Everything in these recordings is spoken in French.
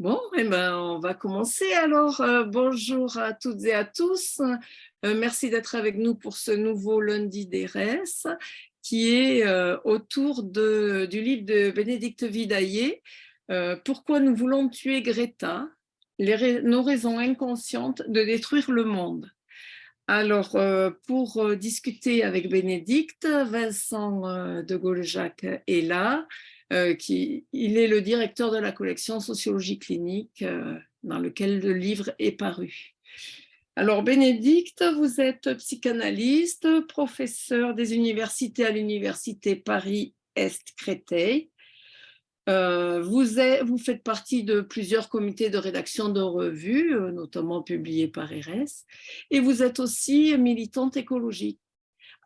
Bon, eh ben, on va commencer alors. Euh, bonjour à toutes et à tous. Euh, merci d'être avec nous pour ce nouveau lundi d'ERES qui est euh, autour du livre de Bénédicte Vidaillé, Pourquoi nous voulons tuer Greta? Nos raisons inconscientes de détruire le monde. Alors, pour discuter avec Bénédicte, Vincent de Gaulle-Jacques est là. Euh, il est le directeur de la collection Sociologie clinique euh, dans lequel le livre est paru. Alors Bénédicte, vous êtes psychanalyste, professeur des universités à l'université Paris-Est-Créteil. Euh, vous, vous, faites partie de plusieurs comités de rédaction de revues, notamment publiées par RS, et vous êtes aussi militante écologique.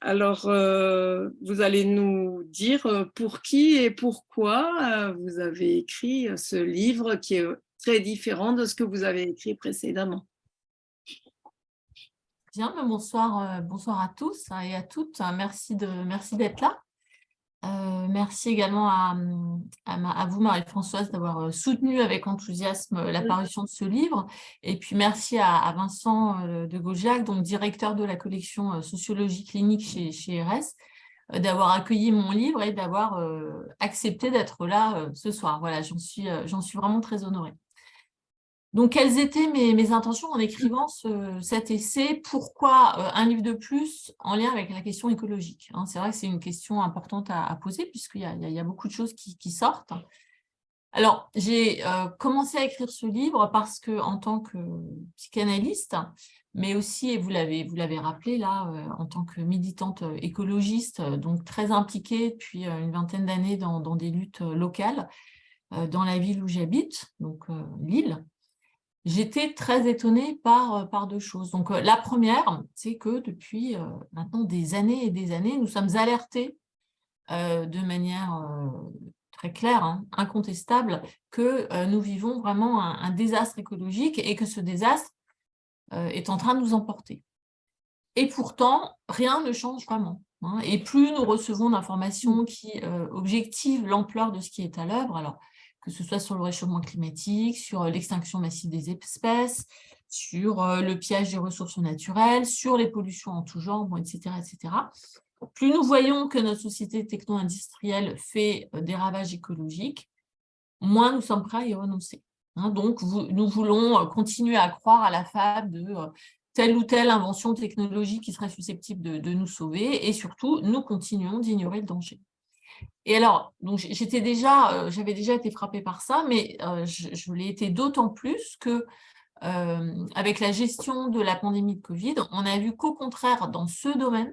Alors, euh, vous allez nous dire euh, pour qui et pourquoi euh, vous avez écrit ce livre qui est très différent de ce que vous avez écrit précédemment. Bien, bonsoir, bonsoir à tous et à toutes. Merci d'être merci là. Euh, merci également à, à, vous, Marie-Françoise, d'avoir euh, soutenu avec enthousiasme euh, l'apparition de ce livre. Et puis merci à, Vincent de Gaujac, donc directeur de la collection Sociologie clinique chez, chez RS, d'avoir accueilli mon livre et d'avoir accepté d'être là ce soir. Voilà, j'en suis, suis vraiment très honorée. Donc, quelles étaient mes, intentions en écrivant cet essai? Pourquoi euh, un livre de plus en lien avec la question écologique hein? C'est vrai que c'est une question importante à, poser puisqu'il y, a beaucoup de choses qui, sortent. Alors, j'ai euh, commencé à écrire ce livre parce que, en tant que psychanalyste, mais aussi, et vous l'avez rappelé là, euh, en tant que militante écologiste, donc très impliquée depuis une vingtaine d'années dans, des luttes locales, dans la ville où j'habite, donc Lille, j'étais très étonnée par, euh, par deux choses. Donc, euh, la première, c'est que depuis euh, maintenant des années et des années, nous sommes alertés de manière très claire, hein, incontestable, que nous vivons vraiment un, désastre écologique et que ce désastre est en train de nous emporter. Et pourtant, rien ne change vraiment. Hein. et plus nous recevons d'informations qui objectivent l'ampleur de ce qui est à l'œuvre, alors que ce soit sur le réchauffement climatique, sur euh, l'extinction massive des espèces, sur euh, le piège des ressources naturelles, sur les pollutions en tout genre, etc., etc. Plus nous voyons que notre société techno-industrielle fait euh, des ravages écologiques, moins nous sommes prêts à y renoncer. Hein. donc, nous voulons continuer à croire à la fable de telle ou telle invention technologique qui serait susceptible de nous sauver, et surtout, nous continuons d'ignorer le danger. Et alors, j'étais déjà, euh, j'avais déjà été frappée par ça, mais euh, je, l'ai été d'autant plus que euh, avec la gestion de la pandémie de Covid, on a vu qu'au contraire, dans ce domaine,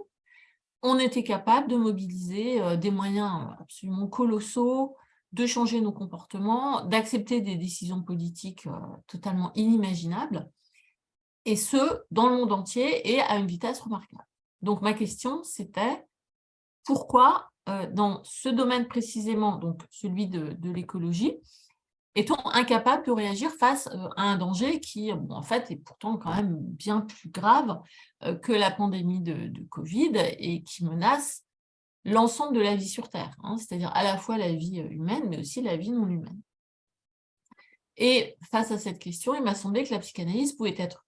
on était capable de mobiliser des moyens absolument colossaux, de changer nos comportements, d'accepter des décisions politiques totalement inimaginables, et ce, dans le monde entier et à une vitesse remarquable. Donc ma question, c'était pourquoi dans ce domaine précisément, donc celui de, l'écologie, est-on incapable de réagir face euh, à un danger qui, en fait, est pourtant quand même bien plus grave euh, que la pandémie de, Covid et qui menace l'ensemble de la vie sur Terre, hein, c'est-à-dire à la fois la vie humaine, mais aussi la vie non humaine? Et face à cette question, il m'a semblé que la psychanalyse pouvait être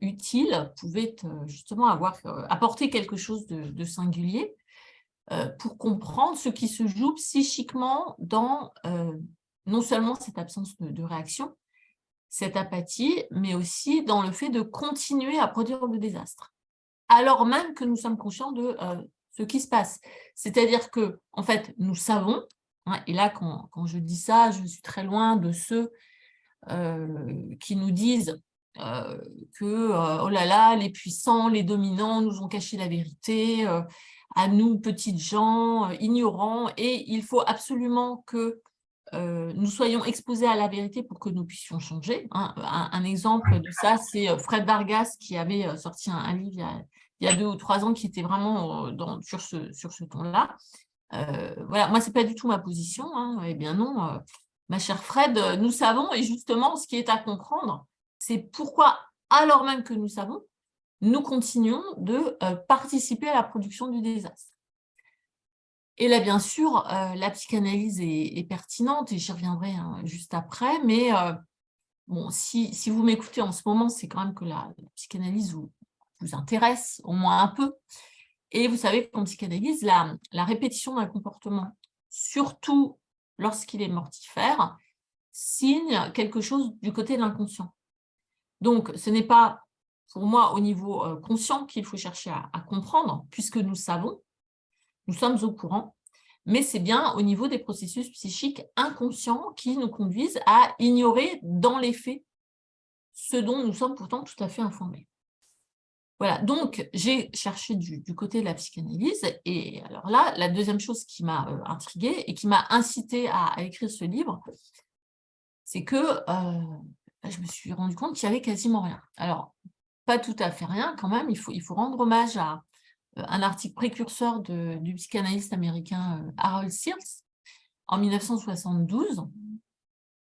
utile, pouvait justement avoir apporter quelque chose de singulier, euh, pour comprendre ce qui se joue psychiquement dans euh, non seulement cette absence de, réaction, cette apathie, mais aussi dans le fait de continuer à produire le désastre, alors même que nous sommes conscients de euh, ce qui se passe. C'est-à-dire que, en fait, nous savons, hein, et là, quand, quand, je dis ça, je suis très loin de ceux qui nous disent que, oh là là, les puissants, les dominants nous ont caché la vérité, à nous, petites gens, euh, ignorants, et il faut absolument que euh, nous soyons exposés à la vérité pour que nous puissions changer. Hein. Un, exemple de ça, c'est euh, Fred Vargas qui avait sorti un, livre il y, a, deux ou trois ans qui était vraiment sur ce, sur ce ton-là. voilà, moi, ce n'est pas du tout ma position. Hein. Eh bien non, ma chère Fred, nous savons, et justement, ce qui est à comprendre, c'est pourquoi, alors même que nous savons, nous continuons de euh, participer à la production du désastre. Et là, bien sûr, euh, la psychanalyse est, pertinente, et j'y reviendrai hein, juste après, mais euh, bon, si, si vous m'écoutez en ce moment, c'est quand même que la, psychanalyse vous, vous, intéresse au moins un peu. Et vous savez qu'en psychanalyse, la, la répétition d'un comportement, surtout lorsqu'il est mortifère, signe quelque chose du côté de l'inconscient. Donc, ce n'est pas pour moi au niveau euh, conscient qu'il faut chercher à, comprendre, puisque nous savons, nous sommes au courant, mais c'est bien au niveau des processus psychiques inconscients qui nous conduisent à ignorer dans les faits ce dont nous sommes pourtant tout à fait informés. Voilà, donc j'ai cherché du, côté de la psychanalyse, et alors là, la deuxième chose qui m'a euh, intriguée et qui m'a incité à, écrire ce livre, c'est que euh, je me suis rendu compte qu'il y avait quasiment rien. Alors, pas tout à fait rien quand même, il faut, rendre hommage à euh, un article précurseur du psychanalyste américain euh, Harold Sears en 1972.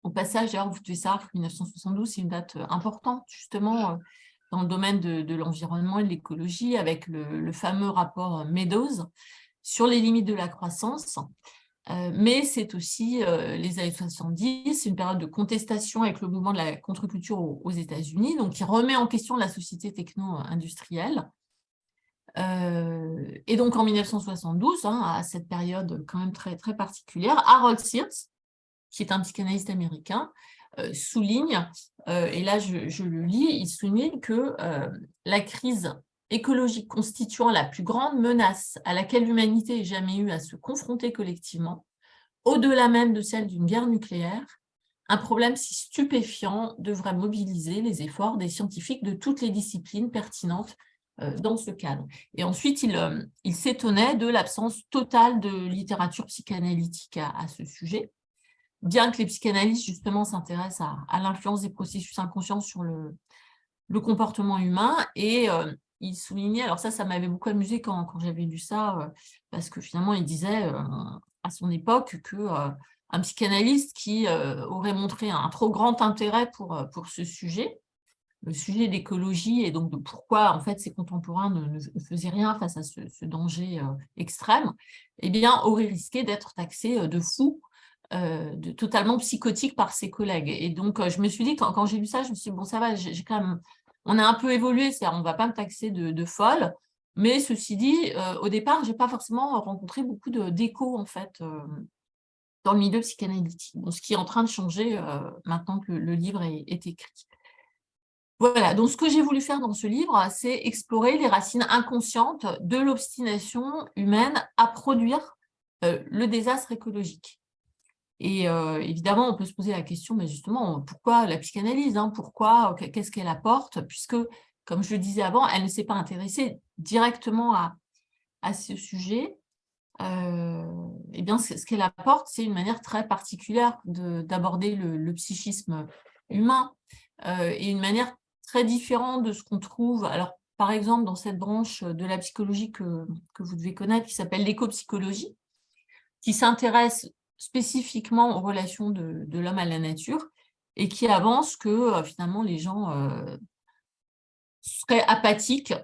Au passage, d'ailleurs, vous devez savoir que 1972, c'est une date euh, importante, justement, dans le domaine de, l'environnement et de l'écologie, avec le, fameux rapport Meadows sur les limites de la croissance. Euh, mais c'est aussi euh, les années 70, c'est une période de contestation avec le mouvement de la contre-culture aux, États-Unis, donc qui remet en question la société techno-industrielle. Euh, et donc en 1972, hein, à cette période quand même très, très particulière, Harold Sears, qui est un psychanalyste américain, souligne, et là je, je, le lis, il souligne que la crise écologique constituant la plus grande menace à laquelle l'humanité ait jamais eu à se confronter collectivement, au-delà même de celle d'une guerre nucléaire, un problème si stupéfiant devrait mobiliser les efforts des scientifiques de toutes les disciplines pertinentes euh, dans ce cadre. Et ensuite, il, euh, il s'étonnait de l'absence totale de littérature psychanalytique à, ce sujet, bien que les psychanalystes, justement, s'intéressent à, l'influence des processus inconscients sur le, le comportement humain, et euh, il soulignait, alors ça, ça m'avait beaucoup amusé quand, j'avais lu ça, euh, parce que finalement, il disait euh, à son époque que euh, psychanalyste qui aurait montré un trop grand intérêt pour, pour ce sujet, le sujet d'écologie et donc de pourquoi en fait ses contemporains ne, faisaient rien face à ce, danger extrême, eh bien aurait risqué d'être taxé de fou, de totalement psychotique par ses collègues. Et donc je me suis dit, quand, quand j'ai lu ça, je me suis dit, bon ça va, j'ai quand même on a un peu évolué, c'est-à-dire on ne va pas me taxer de, folle, mais ceci dit, euh, au départ, je n'ai pas forcément rencontré beaucoup d'écho en fait euh, dans le milieu psychanalytique, ce qui est en train de changer euh, maintenant que le, livre est, écrit. Voilà, donc ce que j'ai voulu faire dans ce livre, c'est explorer les racines inconscientes de l'obstination humaine à produire le désastre écologique. Et euh, évidemment, on peut se poser la question, mais justement, pourquoi la psychanalyse hein? Pourquoi Qu'est-ce qu'elle apporte? Puisque, comme je le disais avant, elle ne s'est pas intéressée directement à, à ce sujet. Euh, eh bien, ce qu'elle apporte, c'est une manière très particulière d'aborder le, psychisme humain euh, et une manière très différente de ce qu'on trouve. Alors, par exemple, dans cette branche de la psychologie que, que vous devez connaître, qui s'appelle l'éco-psychologie, qui s'intéresse spécifiquement aux relations de, l'homme à la nature et qui avance que euh, finalement les gens euh, seraient apathiques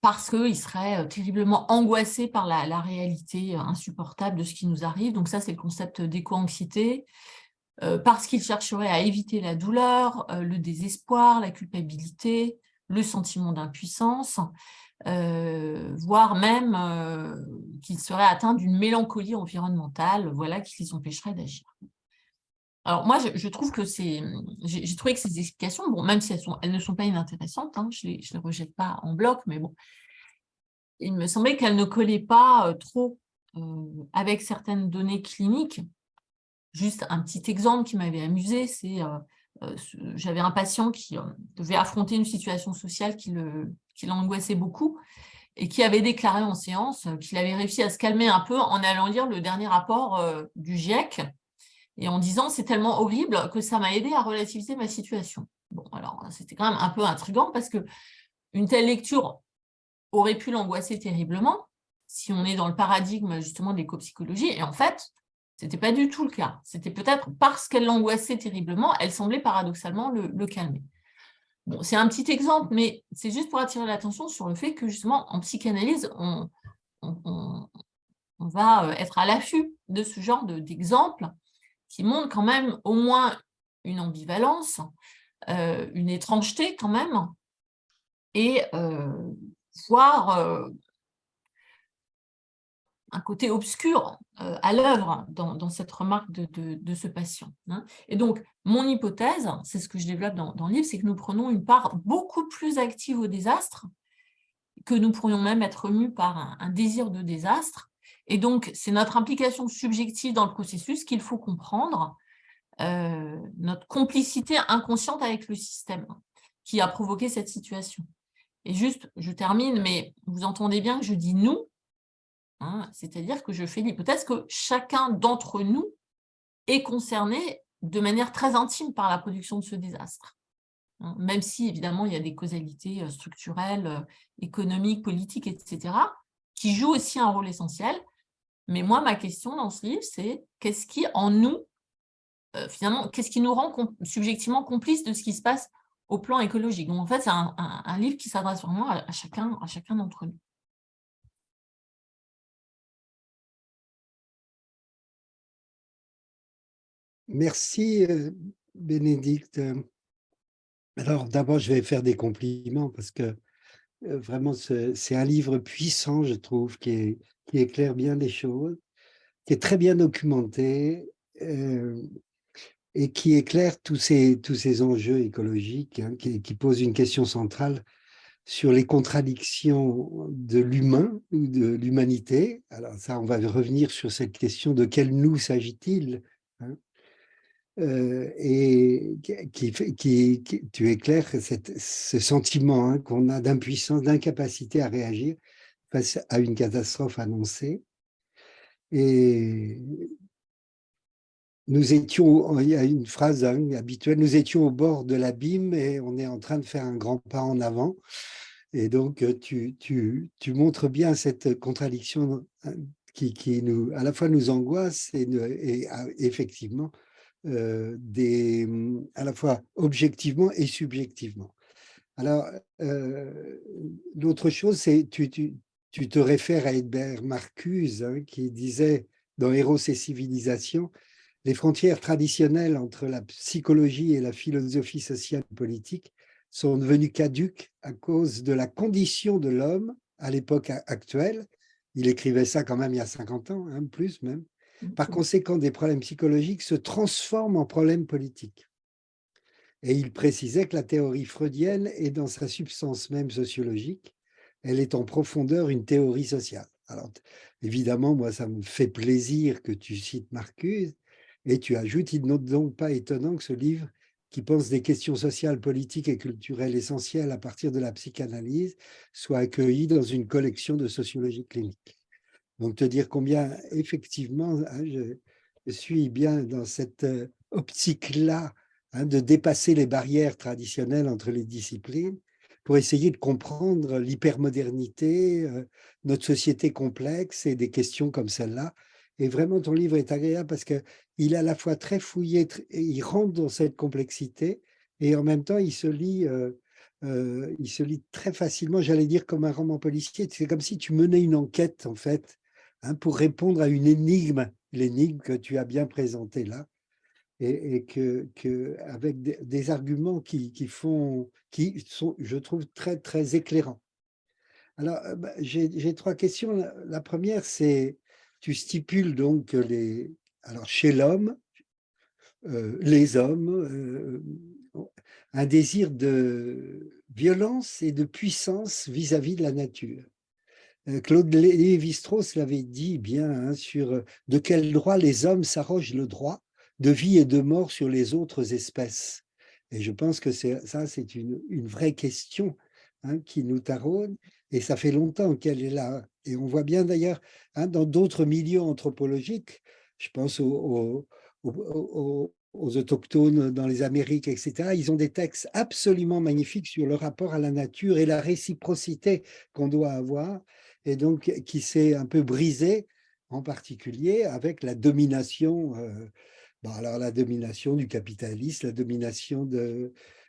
parce qu'ils seraient euh, terriblement angoissés par la, réalité insupportable de ce qui nous arrive. Donc ça, c'est le concept d'éco-anxiété, parce qu'ils chercheraient à éviter la douleur, le désespoir, la culpabilité, le sentiment d'impuissance, euh, voire même euh, qu'ils seraient atteints d'une mélancolie environnementale, voilà, qui les empêcherait d'agir. Alors moi, je, trouve que c'est, j'ai trouvé que ces explications, bon, même si elles, ne sont pas inintéressantes, hein, je ne les, rejette pas en bloc, mais bon, il me semblait qu'elles ne collaient pas euh, trop avec certaines données cliniques. Juste un petit exemple qui m'avait amusé, c'est j'avais un patient qui devait affronter une situation sociale qui l'angoissait beaucoup, et qui avait déclaré en séance qu'il avait réussi à se calmer un peu en allant lire le dernier rapport euh, du GIEC, et en disant « c'est tellement horrible que ça m'a aidé à relativiser ma situation ». Bon, alors c'était quand même un peu intriguant parce que une telle lecture aurait pu l'angoisser terriblement si on est dans le paradigme justement de l'éco-psychologie, et en fait, ce n'était pas du tout le cas. C'était peut-être parce qu'elle l'angoissait terriblement, elle semblait paradoxalement le calmer c'est un petit exemple, mais c'est juste pour attirer l'attention sur le fait que justement, en psychanalyse, on, va euh, être à l'affût de ce genre d'exemples qui montrent quand même au moins une ambivalence, une étrangeté quand même, et voir un côté obscur à l'œuvre dans, cette remarque de, ce patient. Hein. Et donc, mon hypothèse, c'est ce que je développe dans, dans le livre, c'est que nous prenons une part beaucoup plus active au désastre, que nous pourrions même être mus par un, désir de désastre. Et donc, c'est notre implication subjective dans le processus qu'il faut comprendre, euh, notre complicité inconsciente avec le système qui a provoqué cette situation. Et juste, je termine, mais vous entendez bien que je dis « nous hein, c'est-à-dire que je fais l'hypothèse que chacun d'entre nous est concerné de manière très intime par la production de ce désastre. Hein, même si, évidemment, il y a des causalités euh, structurelles, euh, économiques, politiques, etc., qui jouent aussi un rôle essentiel. Mais moi, ma question dans ce livre, c'est qu'est-ce qui, en nous, euh, finalement, qu'est-ce qui nous rend subjectivement complices de ce qui se passe au plan écologique? Donc, en fait, c'est un, livre qui s'adresse vraiment à, chacun, à chacun d'entre nous. Merci, Bénédicte. Alors, d'abord, je vais faire des compliments parce que euh, vraiment, c'est un livre puissant, je trouve, qui, éclaire bien les choses, qui est très bien documenté euh, et qui éclaire tous ces, tous ces enjeux écologiques, hein, qui, qui pose une question centrale sur les contradictions de l'humain ou de l'humanité. Alors ça, on va revenir sur cette question de quel nous s'agit-il? Euh, et qui, qui, tu éclaires ce sentiment hein, qu'on a d'impuissance, d'incapacité à réagir face à une catastrophe annoncée. Et nous étions, il y a une phrase hein, habituelle, nous étions au bord de l'abîme et on est en train de faire un grand pas en avant. Et donc, tu, tu, tu montres bien cette contradiction hein, qui, qui, nous, à la fois nous angoisse et, et effectivement euh, des, mmh, à la fois objectivement et subjectivement. Alors, euh, l'autre chose, c'est tu, tu, tu, te réfères à Edbert Marcuse hein, qui disait dans Héros et civilisations, les frontières traditionnelles entre la psychologie et la philosophie sociale et politique sont devenues caduques à cause de la condition de l'homme à l'époque actuelle. Il écrivait ça quand même il y a 50 ans, hein, plus même. Par conséquent, des problèmes psychologiques se transforment en problèmes politiques. Et il précisait que la théorie freudienne est dans sa substance même sociologique, elle est en profondeur une théorie sociale. Alors, évidemment, moi, ça me fait plaisir que tu cites Marcuse, et tu ajoutes, il n'est donc pas étonnant que ce livre, qui pense des questions sociales, politiques et culturelles essentielles à partir de la psychanalyse, soit accueilli dans une collection de sociologie clinique. Donc, te dire combien, effectivement, hein, je, suis bien dans cette euh, optique-là hein, de dépasser les barrières traditionnelles entre les disciplines pour essayer de comprendre l'hypermodernité, euh, notre société complexe et des questions comme celle-là. Et vraiment, ton livre est agréable parce qu'il est à la fois très fouillé, il rentre dans cette complexité et en même temps, il se lit euh, il se lit très facilement, j'allais dire comme un roman policier. C'est comme si tu menais une enquête, en fait, Hein, pour répondre à une énigme, l'énigme que tu as bien présentée là, et, que, avec des, arguments qui, sont, je trouve, très, éclairants. Alors, euh, bah, j'ai trois questions. La première, c'est, tu stipules donc les, chez l'homme, euh, les hommes, euh, un désir de violence et de puissance vis-à-vis -vis de la nature. Euh, Claude Lévi-Strauss l'avait dit bien hein, sur euh, de quel droit les hommes s'arrogent le droit de vie et de mort sur les autres espèces. Et je pense que ça, c'est une, vraie question hein, qui nous taraude, et ça fait longtemps qu'elle est là. Et on voit bien d'ailleurs hein, dans d'autres milieux anthropologiques, je pense aux, aux, autochtones dans les Amériques, etc., ils ont des textes absolument magnifiques sur le rapport à la nature et la réciprocité qu'on doit avoir et donc qui s'est un peu brisé, en particulier avec la domination, euh, alors la domination du capitalisme, la domination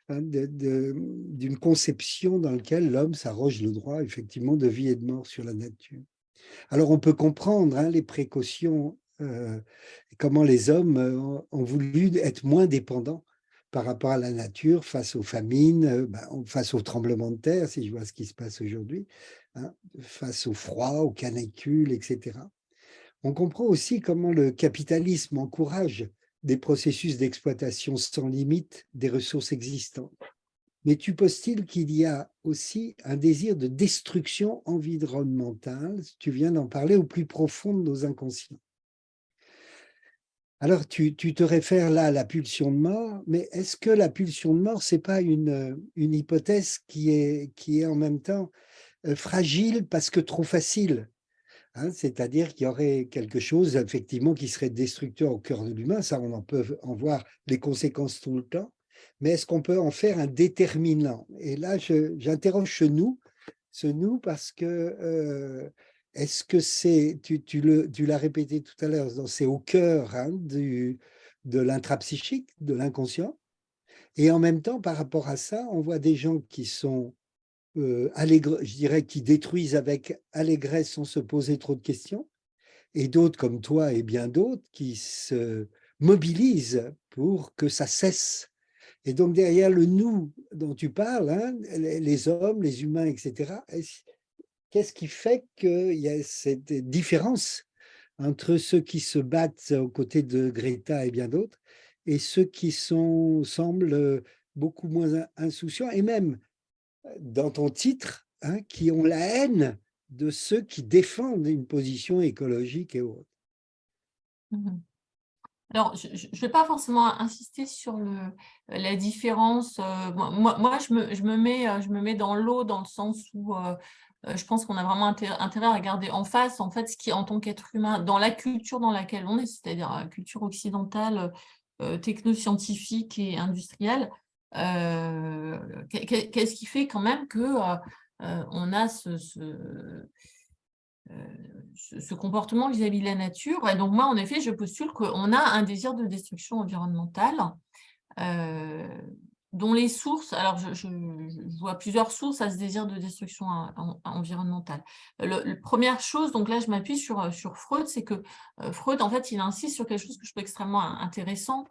hein, d'une conception dans laquelle l'homme s'arroge le droit effectivement de vie et de mort sur la nature. Alors on peut comprendre hein, les précautions, euh, comment les hommes euh, ont voulu être moins dépendants par rapport à la nature, face aux famines, ben, face aux tremblements de terre, si je vois ce qui se passe aujourd'hui, hein, face au froid, aux canicules, etc. On comprend aussi comment le capitalisme encourage des processus d'exploitation sans limite des ressources existantes. Mais tu postules qu'il y a aussi un désir de destruction environnementale, tu viens d'en parler, au plus profond de nos inconscients. Alors, tu, te réfères là à la pulsion de mort, mais est-ce que la pulsion de mort, ce n'est pas une, une hypothèse qui est, qui est en même temps fragile parce que trop facile Hein, c'est-à-dire qu'il y aurait quelque chose, effectivement, qui serait destructeur au cœur de l'humain. Ça, on en peut en voir les conséquences tout le temps. Mais est-ce qu'on peut en faire un déterminant? Et là, j'interroge ce nous, ce nous parce que euh, est-ce que c'est, tu, tu l'as répété tout à l'heure, c'est au cœur hein, du, de l'intrapsychique, de l'inconscient. Et en même temps, par rapport à ça, on voit des gens qui sont euh, je dirais, qui détruisent avec allégresse sans se poser trop de questions, et d'autres comme toi et bien d'autres qui se mobilisent pour que ça cesse. Et donc derrière le « nous » dont tu parles, hein, les hommes, les humains, etc., qu'est-ce qui fait qu'il y a cette différence entre ceux qui se battent aux côtés de Greta et bien d'autres, et ceux qui semblent beaucoup moins insouciants, et même dans ton titre, hein, qui ont la haine de ceux qui défendent une position écologique et autre. Mmh Alors, je ne vais pas forcément insister sur la différence. Euh, moi, je, me, mets, euh, je me mets dans l'eau dans le sens où euh, je pense qu'on a vraiment intérêt, à regarder en face, en fait, ce qui, en tant qu'être humain, dans la culture dans laquelle on est, c'est-à-dire la culture occidentale, technoscientifique et industrielle, qu'est-ce qui fait quand même que euh, euh, on a ce, comportement vis-à-vis de la nature? Et donc, moi, en effet, je postule qu'on a un désir de destruction environnementale dont les sources, alors je, vois plusieurs sources à ce désir de destruction environnementale. La première chose, donc là je m'appuie sur Freud, c'est que Freud, en fait, il insiste sur quelque chose que je trouve extrêmement intéressant,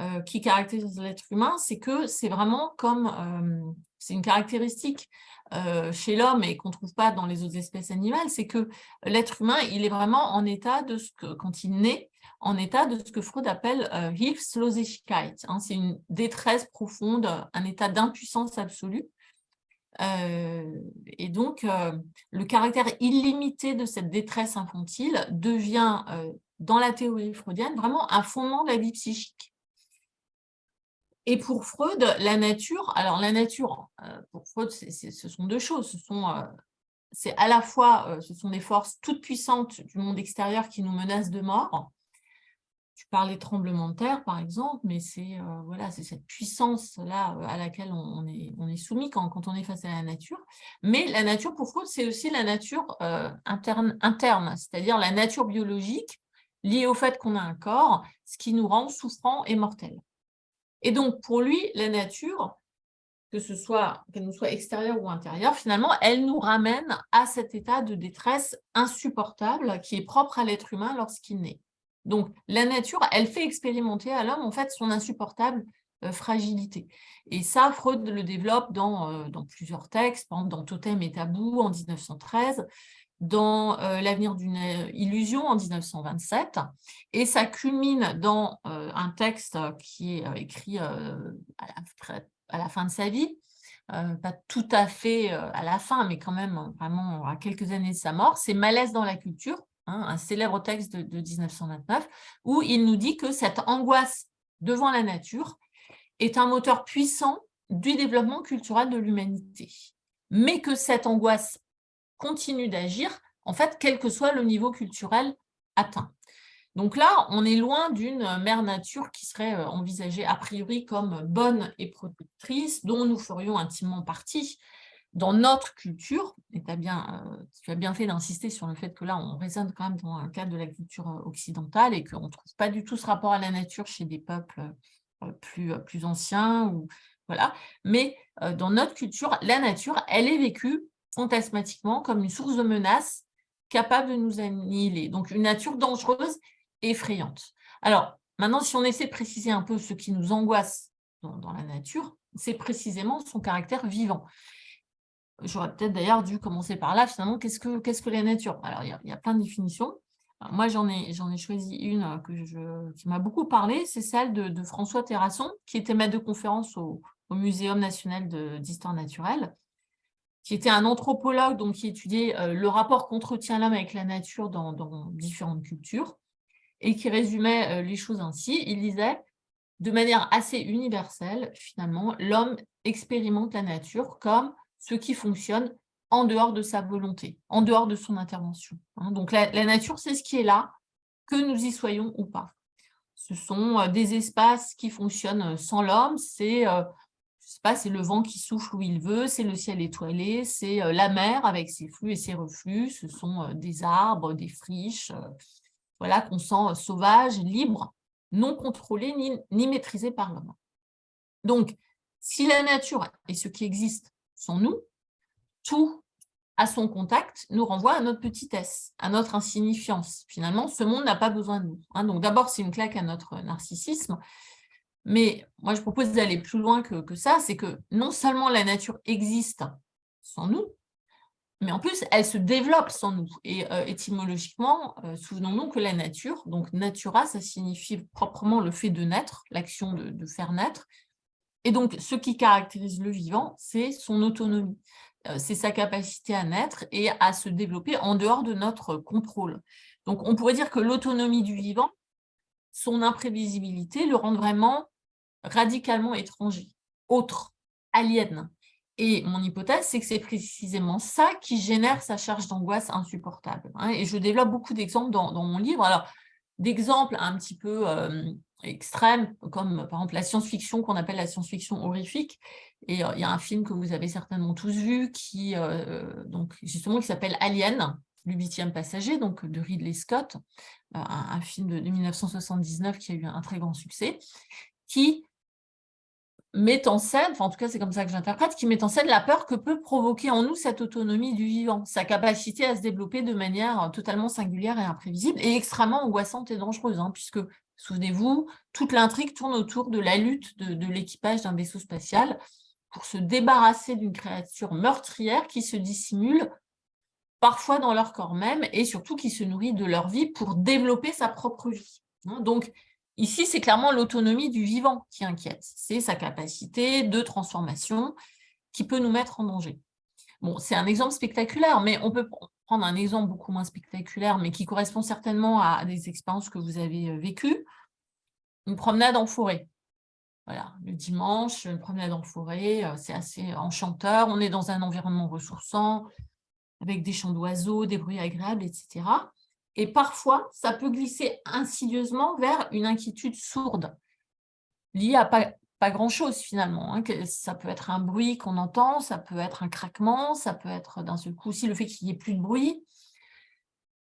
euh, qui caractérise l'être humain, c'est que c'est vraiment comme, euh, c'est une caractéristique euh, chez l'homme et qu'on ne trouve pas dans les autres espèces animales, c'est que l'être humain, il est vraiment en état de ce que, quand il naît, en état de ce que Freud appelle Hilfslosigkeit. Hein, c'est une détresse profonde, un état d'impuissance absolue. et donc, le caractère illimité de cette détresse infantile devient, dans la théorie freudienne, vraiment un fondement de la vie psychique. Et pour Freud, la nature, alors la nature, euh, pour Freud, ce sont deux choses. Ce sont, euh, c'est à la fois, euh, ce sont des forces toutes puissantes du monde extérieur qui nous menacent de mort. Tu parlais de tremblement de terre, par exemple, mais c'est cette puissance-là à laquelle on, est, soumis quand, quand, on est face à la nature. Mais la nature, pour Freud, c'est aussi la nature interne, interne c'est-à-dire la nature biologique liée au fait qu'on a un corps, ce qui nous rend souffrants et mortels. Et donc, pour lui, la nature, que ce soit qu'elle nous soit extérieure ou intérieure, finalement, elle nous ramène à cet état de détresse insupportable qui est propre à l'être humain lorsqu'il naît. Donc, la nature, elle fait expérimenter à l'homme, en fait, son insupportable euh, fragilité. Et ça, Freud le développe dans, euh, dans plusieurs textes, par dans Totem et Tabou en 1913, dans euh, L'avenir d'une euh, illusion en 1927, et ça culmine dans euh, un texte qui est écrit à la, fin de sa vie, pas tout à fait à la fin, mais quand même vraiment à quelques années de sa mort, c'est Malaise dans la culture, hein, un célèbre texte de, de 1929, où il nous dit que cette angoisse devant la nature est un moteur puissant du développement culturel de l'humanité, mais que cette angoisse continue d'agir, en fait, quel que soit le niveau culturel atteint. Donc là, on est loin d'une mère nature qui serait euh, envisagée a priori comme bonne et protectrice, dont nous ferions intimement partie dans notre culture. Et as bien, euh, tu as bien fait d'insister sur le fait que là, on résonne quand même dans un cadre de la culture euh, occidentale et qu'on ne trouve pas du tout ce rapport à la nature chez des peuples plus, plus anciens. Ou, voilà. Mais dans notre culture, la nature, elle est vécue fantasmatiquement comme une source de menace capable de nous annihiler. Donc, une nature dangereuse et effrayante. Alors, maintenant, si on essaie de préciser un peu ce qui nous angoisse dans, la nature, c'est précisément son caractère vivant. J'aurais peut-être d'ailleurs dû commencer par là, finalement, qu'est-ce que, la nature? Alors, il y, a, plein de définitions. moi, j'en ai, choisi une je, qui m'a beaucoup parlé, c'est celle de, François Terrasson, qui était maître de conférence au, au Muséum national d'histoire naturelle, qui était un anthropologue donc, qui étudiait euh, le rapport qu'entretient l'homme avec la nature dans, différentes cultures, et qui résumait euh, les choses ainsi. Il disait, de manière assez universelle, finalement, l'homme expérimente la nature comme ce qui fonctionne en dehors de sa volonté, en dehors de son intervention. Hein. Donc la, nature, c'est ce qui est là, que nous y soyons ou pas. Ce sont euh, des espaces qui fonctionnent sans l'homme, c'est pas, c'est le vent qui souffle où il veut, c'est le ciel étoilé, c'est euh, la mer avec ses flux et ses reflux, ce sont euh, des arbres, des friches, euh, voilà, qu'on sent sauvages, libres, non contrôlés ni, ni maîtrisés par l'homme. Donc, si la nature et ce qui existe sont nous, tout à son contact nous renvoie à notre petitesse, à notre insignifiance. Finalement, ce monde n'a pas besoin de nous. Hein. Donc d'abord, c'est une claque à notre narcissisme, mais moi, je propose d'aller plus loin que, ça, c'est que non seulement la nature existe sans nous, mais en plus, elle se développe sans nous. Et euh, étymologiquement, euh, souvenons-nous que la nature, donc natura, ça signifie proprement le fait de naître, l'action de, faire naître. Et donc, ce qui caractérise le vivant, c'est son autonomie. Euh, c'est sa capacité à naître et à se développer en dehors de notre contrôle. Donc, on pourrait dire que l'autonomie du vivant, son imprévisibilité, le rend vraiment radicalement étranger, autre, alien. Et mon hypothèse, c'est que c'est précisément ça qui génère sa charge d'angoisse insupportable. Hein. Et je développe beaucoup d'exemples dans, mon livre. Alors, d'exemples un petit peu euh, extrêmes, comme par exemple la science-fiction qu'on appelle la science-fiction horrifique. Et euh, il y a un film que vous avez certainement tous vu, qui, euh, donc, justement, qui s'appelle Alien, le huitième passager, donc de Ridley Scott, un, film de, 1979 qui a eu un très grand succès, qui met en scène, enfin en tout cas c'est comme ça que j'interprète, qui met en scène la peur que peut provoquer en nous cette autonomie du vivant, sa capacité à se développer de manière euh, totalement singulière et imprévisible et extrêmement angoissante et dangereuse, hein, puisque, souvenez-vous, toute l'intrigue tourne autour de la lutte de, l'équipage d'un vaisseau spatial pour se débarrasser d'une créature meurtrière qui se dissimule parfois dans leur corps même et surtout qui se nourrit de leur vie pour développer sa propre vie. Hein. Donc, Ici, c'est clairement l'autonomie du vivant qui inquiète. C'est sa capacité de transformation qui peut nous mettre en danger. C'est un exemple spectaculaire, mais on peut prendre un exemple beaucoup moins spectaculaire, mais qui correspond certainement à des expériences que vous avez euh, vécues. Une promenade en forêt. Voilà, le dimanche, une promenade en forêt, euh, c'est assez enchanteur. On est dans un environnement ressourçant, avec des chants d'oiseaux, des bruits agréables, etc. Et parfois, ça peut glisser insidieusement vers une inquiétude sourde, liée à pas, grand-chose finalement. Hein, ça peut être un bruit qu'on entend, ça peut être un craquement, ça peut être d'un seul coup aussi le fait qu'il n'y ait plus de bruit,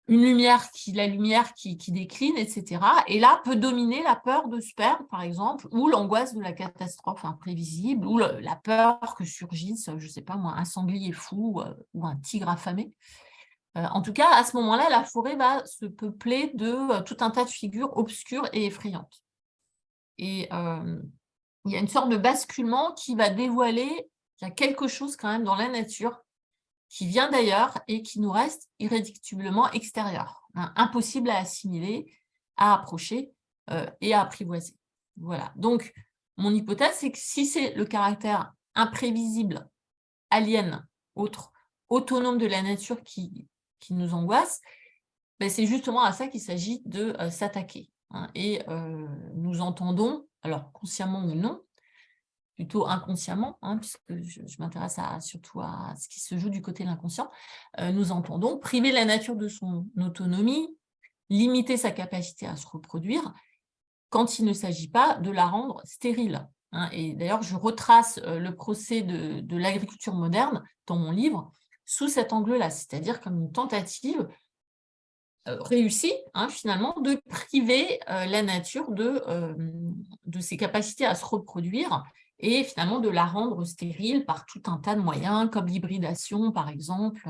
une lumière qui, la lumière qui, décline, etc. Et là, peut dominer la peur de se perdre, par exemple, ou l'angoisse de la catastrophe imprévisible, ou la peur que surgisse, je ne sais pas moi, un sanglier fou euh, ou un tigre affamé. Euh, en tout cas, à ce moment-là, la forêt va se peupler de euh, tout un tas de figures obscures et effrayantes. Et euh, il y a une sorte de basculement qui va dévoiler qu'il y a quelque chose quand même dans la nature qui vient d'ailleurs et qui nous reste irréductiblement extérieur, hein, impossible à assimiler, à approcher et à apprivoiser. Voilà. Donc, mon hypothèse, c'est que si c'est le caractère imprévisible, alien, autre, autonome de la nature qui qui nous angoisse, ben c'est justement à ça qu'il s'agit de euh, s'attaquer. Hein. Et euh, nous entendons, alors consciemment ou non, plutôt inconsciemment, hein, puisque je, m'intéresse surtout à ce qui se joue du côté de l'inconscient, euh, nous entendons priver la nature de son autonomie, limiter sa capacité à se reproduire, quand il ne s'agit pas de la rendre stérile. Hein. Et d'ailleurs, je retrace le procès de, de l'agriculture moderne dans mon livre, sous cet angle-là, c'est-à-dire comme une tentative euh, réussie, hein, finalement, de priver euh, la nature de, euh, de ses capacités à se reproduire et finalement de la rendre stérile par tout un tas de moyens, comme l'hybridation, par exemple,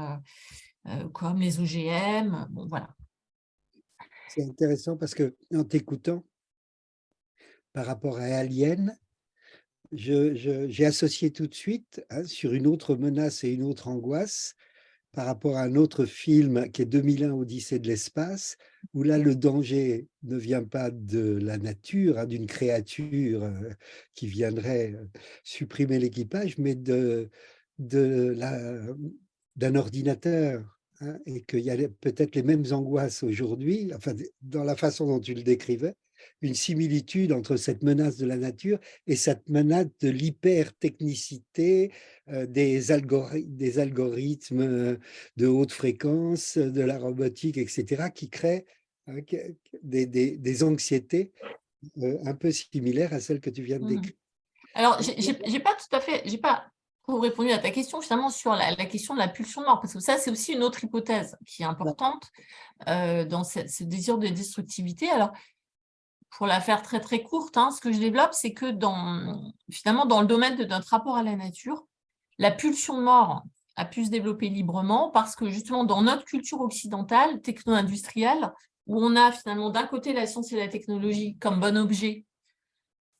comme les OGM, bon, voilà. C'est intéressant parce que en t'écoutant, par rapport à Alien, j'ai associé tout de suite hein, sur une autre menace et une autre angoisse par rapport à un autre film qui est 2001 Odyssée de l'espace, où là le danger ne vient pas de la nature, hein, d'une créature euh, qui viendrait euh, supprimer l'équipage, mais de, de d'un ordinateur hein, et qu'il y a peut-être les mêmes angoisses aujourd'hui, enfin, dans la façon dont tu le décrivais, une similitude entre cette menace de la nature et cette menace de l'hyper-technicité euh, des, algorithmes euh, de haute fréquence, de la robotique, etc., qui créent hein, des, anxiétés euh, un peu similaires à celles que tu viens de mmh décrire. Alors, j'ai pas tout à fait, j'ai pas répondu à ta question finalement sur la, question de la pulsion de mort, parce que ça, c'est aussi une autre hypothèse qui est importante dans ce, ce, désir de destructivité. Alors, pour la faire très très courte, hein, ce que je développe, c'est que dans, finalement, dans le domaine de notre rapport à la nature, la pulsion de mort a pu se développer librement parce que justement dans notre culture occidentale, techno-industrielle, où on a finalement d'un côté la science et la technologie comme bon objet,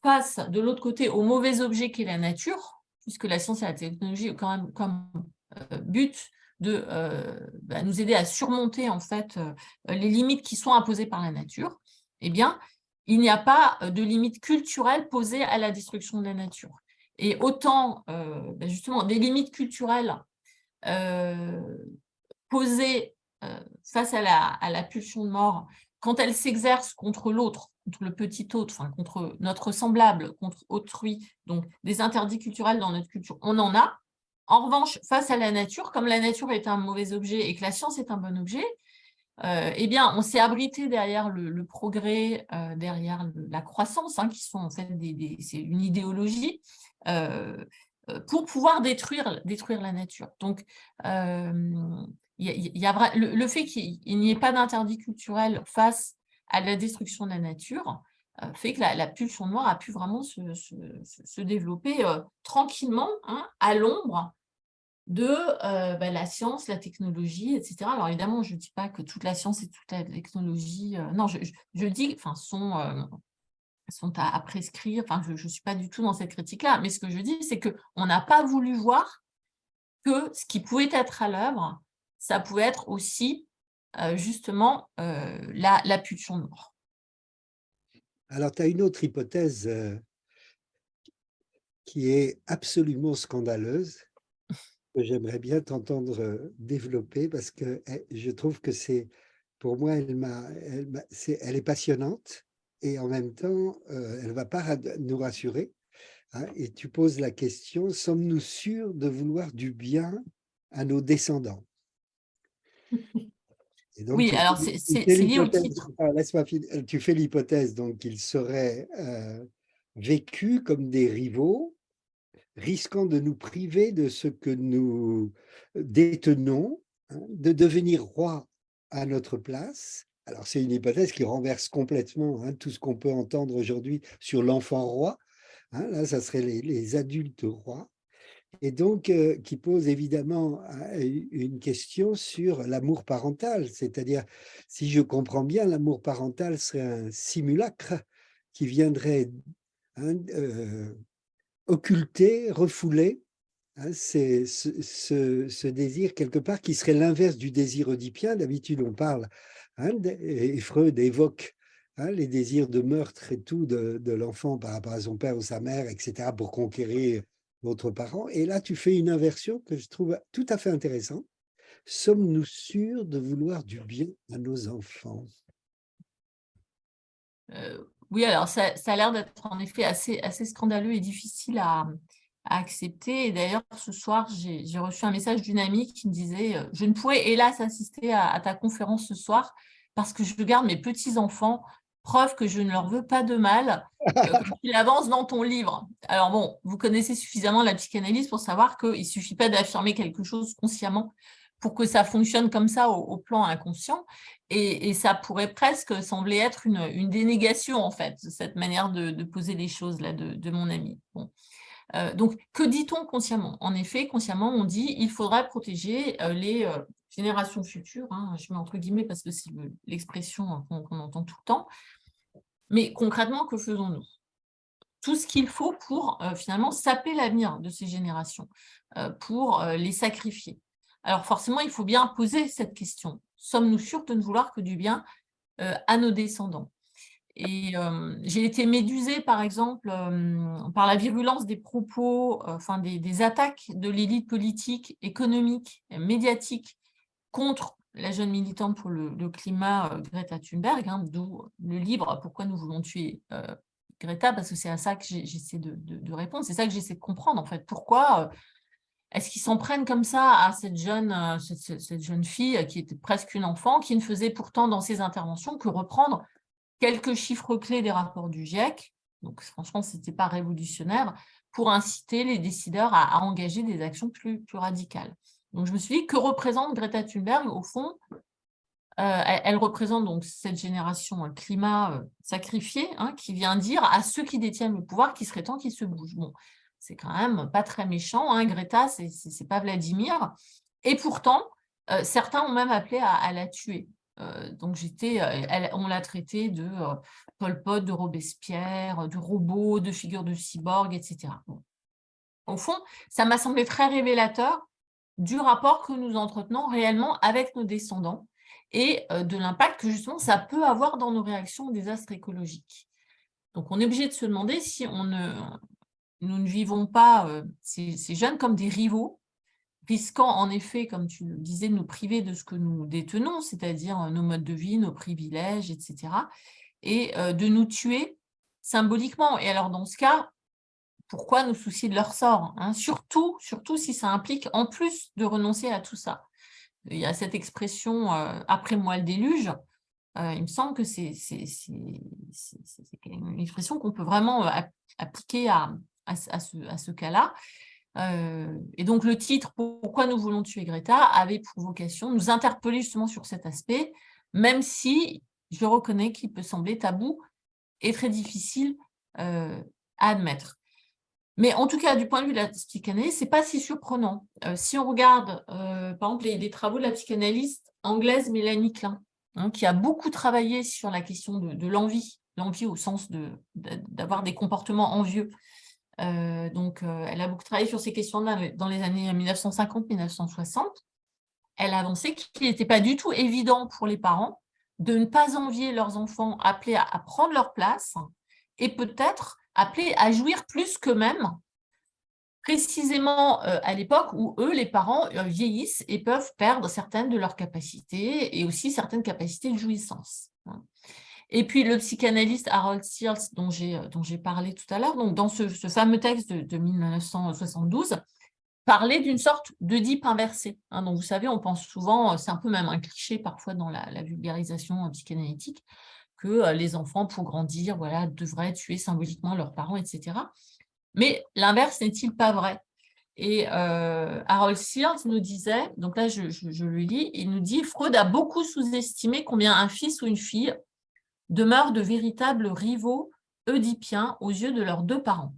face de l'autre côté au mauvais objet qu'est la nature, puisque la science et la technologie ont quand même comme euh, but de euh, bah, nous aider à surmonter en fait euh, les limites qui sont imposées par la nature, eh bien, il n'y a pas euh, de limite culturelle posée à la destruction de la nature. Et autant, euh, ben justement, des limites culturelles euh, posées face à la, pulsion de mort, quand elles s'exercent contre l'autre, contre le petit autre, contre notre semblable, contre autrui, donc des interdits culturels dans notre culture, on en a. En revanche, face à la nature, comme la nature est un mauvais objet et que la science est un bon objet, euh, eh bien, on s'est abrité derrière le, progrès, euh, derrière la croissance, hein, qui sont en fait des, une idéologie, euh, pour pouvoir détruire, détruire la nature. Donc, y a, le, fait qu'il n'y ait pas d'interdit culturel face à la destruction de la nature fait que la, pulsion noire a pu vraiment se, développer tranquillement, hein, à l'ombre, de euh, bah, la science, la technologie, etc. Alors évidemment, je ne dis pas que toute la science et toute la technologie, euh, non, je, dis, enfin, sont, euh, sont à, prescrire, enfin, je ne suis pas du tout dans cette critique-là, mais ce que je dis, c'est qu'on n'a pas voulu voir que ce qui pouvait être à l'œuvre, ça pouvait être aussi justement la, la, pulsion de mort. Alors, tu as une autre hypothèse qui est absolument scandaleuse, que j'aimerais bien t'entendre développer parce que eh, je trouve que c'est, pour moi, elle, elle, est, elle est passionnante et en même temps, elle ne va pas nous rassurer. Hein, et tu poses la question, sommes-nous sûrs de vouloir du bien à nos descendants? Oui, alors c'est lié au titre. Laisse-moi Tu fais l'hypothèse donc qu'ils seraient vécus comme des rivaux risquant de nous priver de ce que nous détenons, hein, de devenir roi à notre place. Alors, c'est une hypothèse qui renverse complètement hein, tout ce qu'on peut entendre aujourd'hui sur l'enfant roi. Hein. là, ça serait les, adultes rois. Et donc, euh, qui pose évidemment une question sur l'amour parental. C'est-à-dire, si je comprends bien, l'amour parental serait un simulacre qui viendrait euh, occulter, refouler, hein, c'est ce, désir quelque part qui serait l'inverse du désir oedipien. D'habitude, on parle, hein, et Freud évoque hein, les désirs de meurtre et tout de, l'enfant par rapport à son père ou sa mère, etc., pour conquérir l'autre parent. Et là, tu fais une inversion que je trouve tout à fait intéressante. Sommes-nous sûrs de vouloir du bien à nos enfants? Euh, oui, alors ça, a l'air d'être en effet assez, assez scandaleux et difficile à, accepter. Et d'ailleurs, ce soir, j'ai reçu un message d'une amie qui me disait euh, « Je ne pourrais hélas assister à, ta conférence ce soir parce que je garde mes petits-enfants, preuve que je ne leur veux pas de mal, euh, il avance dans ton livre. » Alors bon, vous connaissez suffisamment la psychanalyse pour savoir qu'il ne suffit pas d'affirmer quelque chose consciemment pour que ça fonctionne comme ça au, plan inconscient. Et, ça pourrait presque sembler être une, dénégation, en fait, cette manière de, poser les choses là de, mon ami. Bon. Euh, donc, que dit-on consciemment? En effet, consciemment, on dit il faudrait protéger euh, les euh, générations futures, hein, je mets entre guillemets parce que c'est l'expression qu'on entend tout le temps, mais concrètement, que faisons-nous? Tout ce qu'il faut pour finalement saper l'avenir de ces générations, pour les sacrifier. Alors forcément, il faut bien poser cette question. Sommes-nous sûrs de ne vouloir que du bien à nos descendants? Et j'ai été médusée, par exemple, par la virulence des propos, des, attaques de l'élite politique, économique, médiatique contre la jeune militante pour le, climat, Greta Thunberg, hein, d'où le livre « Pourquoi nous voulons tuer Greta ?» parce que c'est à ça que j'essaie de, répondre, c'est ça que j'essaie de comprendre, en fait. Pourquoi est-ce qu'ils s'en prennent comme ça à cette jeune, cette jeune fille qui était presque une enfant, qui ne faisait pourtant dans ses interventions que reprendre quelques chiffres clés des rapports du GIEC, donc franchement, ce n'était pas révolutionnaire, pour inciter les décideurs à, engager des actions plus, radicales. Donc je me suis dit, que représente Greta Thunberg Au fond, euh, elle, représente donc cette génération climat euh, sacrifié, hein, qui vient dire à ceux qui détiennent le pouvoir qu'il serait temps qu'ils se bougent. Bon, c'est quand même pas très méchant, hein, Greta, c'est pas Vladimir. Et pourtant, euh, certains ont même appelé à la tuer. Euh, donc j'étais, euh, on l'a traité de Pol Pot, de Robespierre, de robot, de figure de cyborg, etc. Au fond, ça m'a semblé très révélateur du rapport que nous entretenons réellement avec nos descendants et de l'impact que justement ça peut avoir dans nos réactions aux désastres écologiques. Donc on est obligé de se demander si on ne, nous ne vivons pas ces jeunes comme des rivaux risquant en effet, comme tu le disais, de nous priver de ce que nous détenons, c'est-à-dire euh, nos modes de vie, nos privilèges, etc., et euh, de nous tuer symboliquement. Et alors, dans ce cas, pourquoi nous soucier de leur sort hein? Surtout, surtout si ça implique, en plus de renoncer à tout ça. Il y a cette expression euh, après moi le déluge », il me semble que c'est une expression qu'on peut vraiment appliquer à, à ce, cas-là. Euh, et donc le titre « Pourquoi nous voulons tuer Greta » avait pour vocation de nous interpeller justement sur cet aspect, même si je reconnais qu'il peut sembler tabou et très difficile euh, à admettre. Mais en tout cas, du point de vue de la psychanalyse, ce n'est pas si surprenant. Euh, si on regarde, par exemple, les, travaux de la psychanalyste anglaise Mélanie Klein, hein, qui a beaucoup travaillé sur la question de, de l'envie, l'envie au sens d'avoir de, des comportements envieux, euh, donc, euh, elle a beaucoup travaillé sur ces questions-là dans les années 1950-1960. Elle a avancé qu'il n'était pas du tout évident pour les parents de ne pas envier leurs enfants appelés à, prendre leur place et peut-être appelés à jouir plus qu'eux-mêmes, précisément euh, à l'époque où eux, les parents, vieillissent et peuvent perdre certaines de leurs capacités et aussi certaines capacités de jouissance. Et puis le psychanalyste Harold Searles, dont j'ai euh, parlé tout à l'heure, dans ce, fameux texte de, 1972, parlait d'une sorte d'Oedipe inversé. Hein, donc vous savez, on pense souvent, euh, c'est un peu même un cliché parfois dans la, vulgarisation euh, psychanalytique, que les enfants, pour grandir, voilà, devraient tuer symboliquement leurs parents, etc. Mais l'inverse n'est-il pas vrai? Et Harold Searles nous disait, donc là je, je, le lis, il nous dit « Freud a beaucoup sous-estimé combien un fils ou une fille demeurent de véritables rivaux oedipiens aux yeux de leurs deux parents.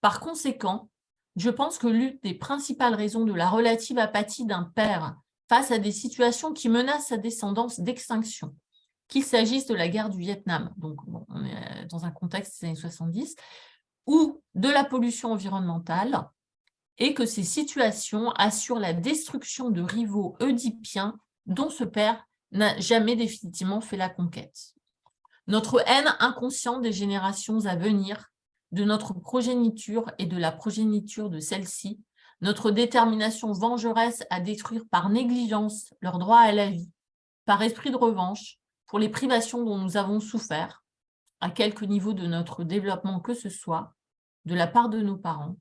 Par conséquent, je pense que l'une des principales raisons de la relative apathie d'un père face à des situations qui menacent sa descendance d'extinction, qu'il s'agisse de la guerre du Vietnam, donc on est dans un contexte des années 70, ou de la pollution environnementale, et que ces situations assurent la destruction de rivaux oedipiens dont ce père n'a jamais définitivement fait la conquête. Notre haine inconsciente des générations à venir, de notre progéniture et de la progéniture de celle-ci, notre détermination vengeresse à détruire par négligence leur droit à la vie, par esprit de revanche, pour les privations dont nous avons souffert, à quelque niveau de notre développement que ce soit, de la part de nos parents,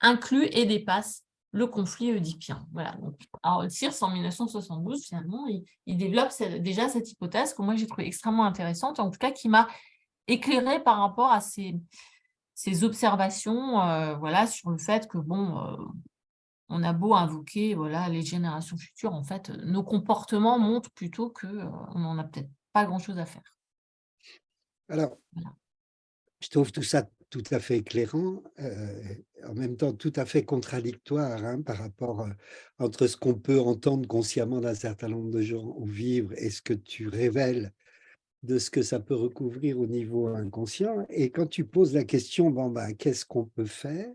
inclut et dépasse le conflit oedipien. Voilà. Donc, Harold Sears, en 1972, finalement, il, développe déjà cette hypothèse que moi j'ai trouvé extrêmement intéressante, en tout cas qui m'a éclairé par rapport à ces, ces observations euh, voilà, sur le fait que, bon, euh, on a beau invoquer voilà, les générations futures, en fait, nos comportements montrent plutôt qu'on euh, n'en a peut-être pas grand-chose à faire. Alors, je trouve tout ça tout à fait éclairant, euh, en même temps tout à fait contradictoire hein, par rapport euh, entre ce qu'on peut entendre consciemment d'un certain nombre de gens ou vivre et ce que tu révèles de ce que ça peut recouvrir au niveau inconscient. Et quand tu poses la question, bon, ben, qu'est-ce qu'on peut faire?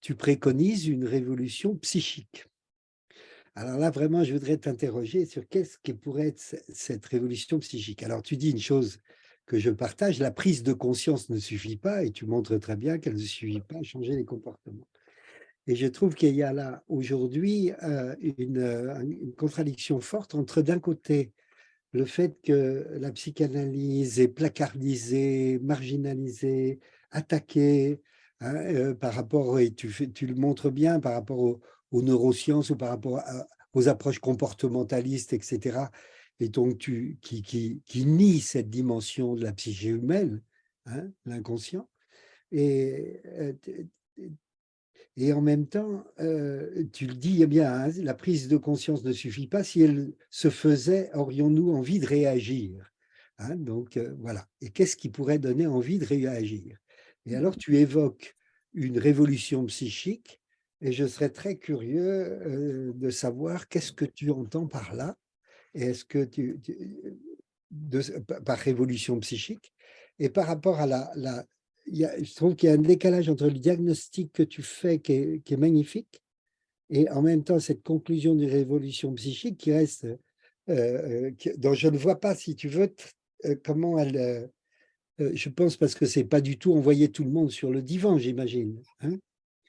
Tu préconises une révolution psychique. Alors là, vraiment, je voudrais t'interroger sur qu'est-ce qui pourrait être cette révolution psychique. Alors, tu dis une chose que je partage, la prise de conscience ne suffit pas, et tu montres très bien qu'elle ne suffit pas à changer les comportements. Et je trouve qu'il y a là, aujourd'hui, euh, une, une, contradiction forte entre, d'un côté, le fait que la psychanalyse est placardisée, marginalisée, attaquée, hein, euh, par rapport, et tu le montres bien, par rapport aux, neurosciences ou par rapport aux approches comportementalistes, etc., et donc tu, qui, qui, qui nie cette dimension de la psyché humaine, hein, l'inconscient. Et euh, et en même temps, euh, tu le dis eh bien, hein, la prise de conscience ne suffit pas. Si elle se faisait, aurions-nous envie de réagir hein, Donc euh, voilà. Et qu'est-ce qui pourrait donner envie de réagir? Et alors tu évoques une révolution psychique, et je serais très curieux euh, de savoir qu'est-ce que tu entends par là. Est-ce que tu, par révolution psychique et par rapport à la, la, je trouve qu'il y a un décalage entre le diagnostic que tu fais qui est, magnifique et en même temps cette conclusion d'une révolution psychique qui reste, euh, euh, dont je ne vois pas, si tu veux, euh, comment elle... je pense parce que c'est pas du tout envoyer tout le monde sur le divan, j'imagine. Hein.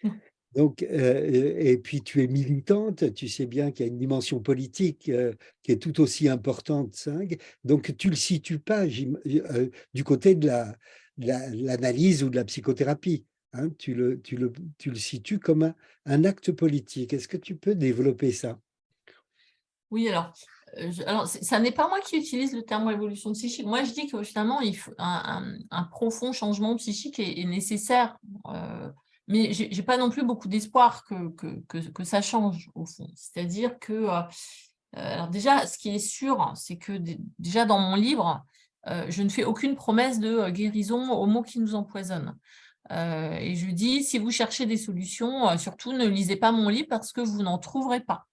Donc, et puis tu es militante, tu sais bien qu'il y a une dimension politique qui est tout aussi importante. Donc, tu ne le situes pas du côté de la, l'analyse ou de la psychothérapie. Hein, tu, le, tu, le, tu, le, situes comme un, acte politique. Est-ce que tu peux développer ça? Oui, alors, euh, alors ça n'est pas moi qui utilise le terme révolution psychique. Moi, je dis que finalement, un, profond changement psychique est, nécessaire. Euh, mais je n'ai pas non plus beaucoup d'espoir que, que, que, ça change, au fond. C'est-à-dire que, euh, alors déjà, ce qui est sûr, c'est que déjà dans mon livre, euh, je ne fais aucune promesse de euh, guérison aux mots qui nous empoisonnent. Euh, et je dis, si vous cherchez des solutions, surtout ne lisez pas mon livre parce que vous n'en trouverez pas.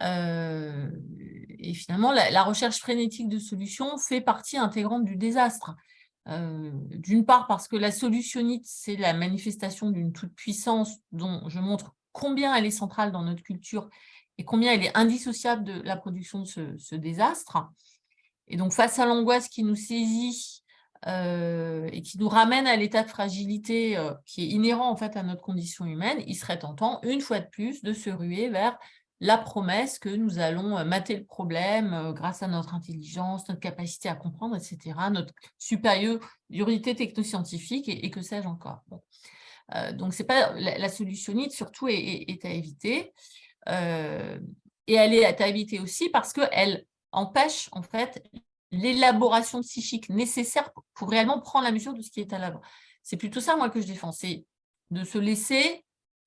Et finalement, la, recherche frénétique de solutions fait partie intégrante du désastre. D'une part parce que la solutionnite, c'est la manifestation d'une toute-puissance dont je montre combien elle est centrale dans notre culture et combien elle est indissociable de la production de ce désastre. Et donc, face à l'angoisse qui nous saisit euh, et qui nous ramène à l'état de fragilité euh, qui est inhérent en fait à notre condition humaine, il serait tentant, une fois de plus, de se ruer vers la promesse que nous allons euh, mater le problème grâce à notre intelligence, notre capacité à comprendre, etc., notre supériorité technoscientifique et, et que sais-je encore. donc, c'est pas la, la, solutionnite, surtout, est, à éviter. et elle est à éviter aussi parce qu'elle empêche en fait l'élaboration psychique nécessaire pour réellement prendre la mesure de ce qui est à l'œuvre. C'est plutôt ça, moi, que je défends, c'est de se laisser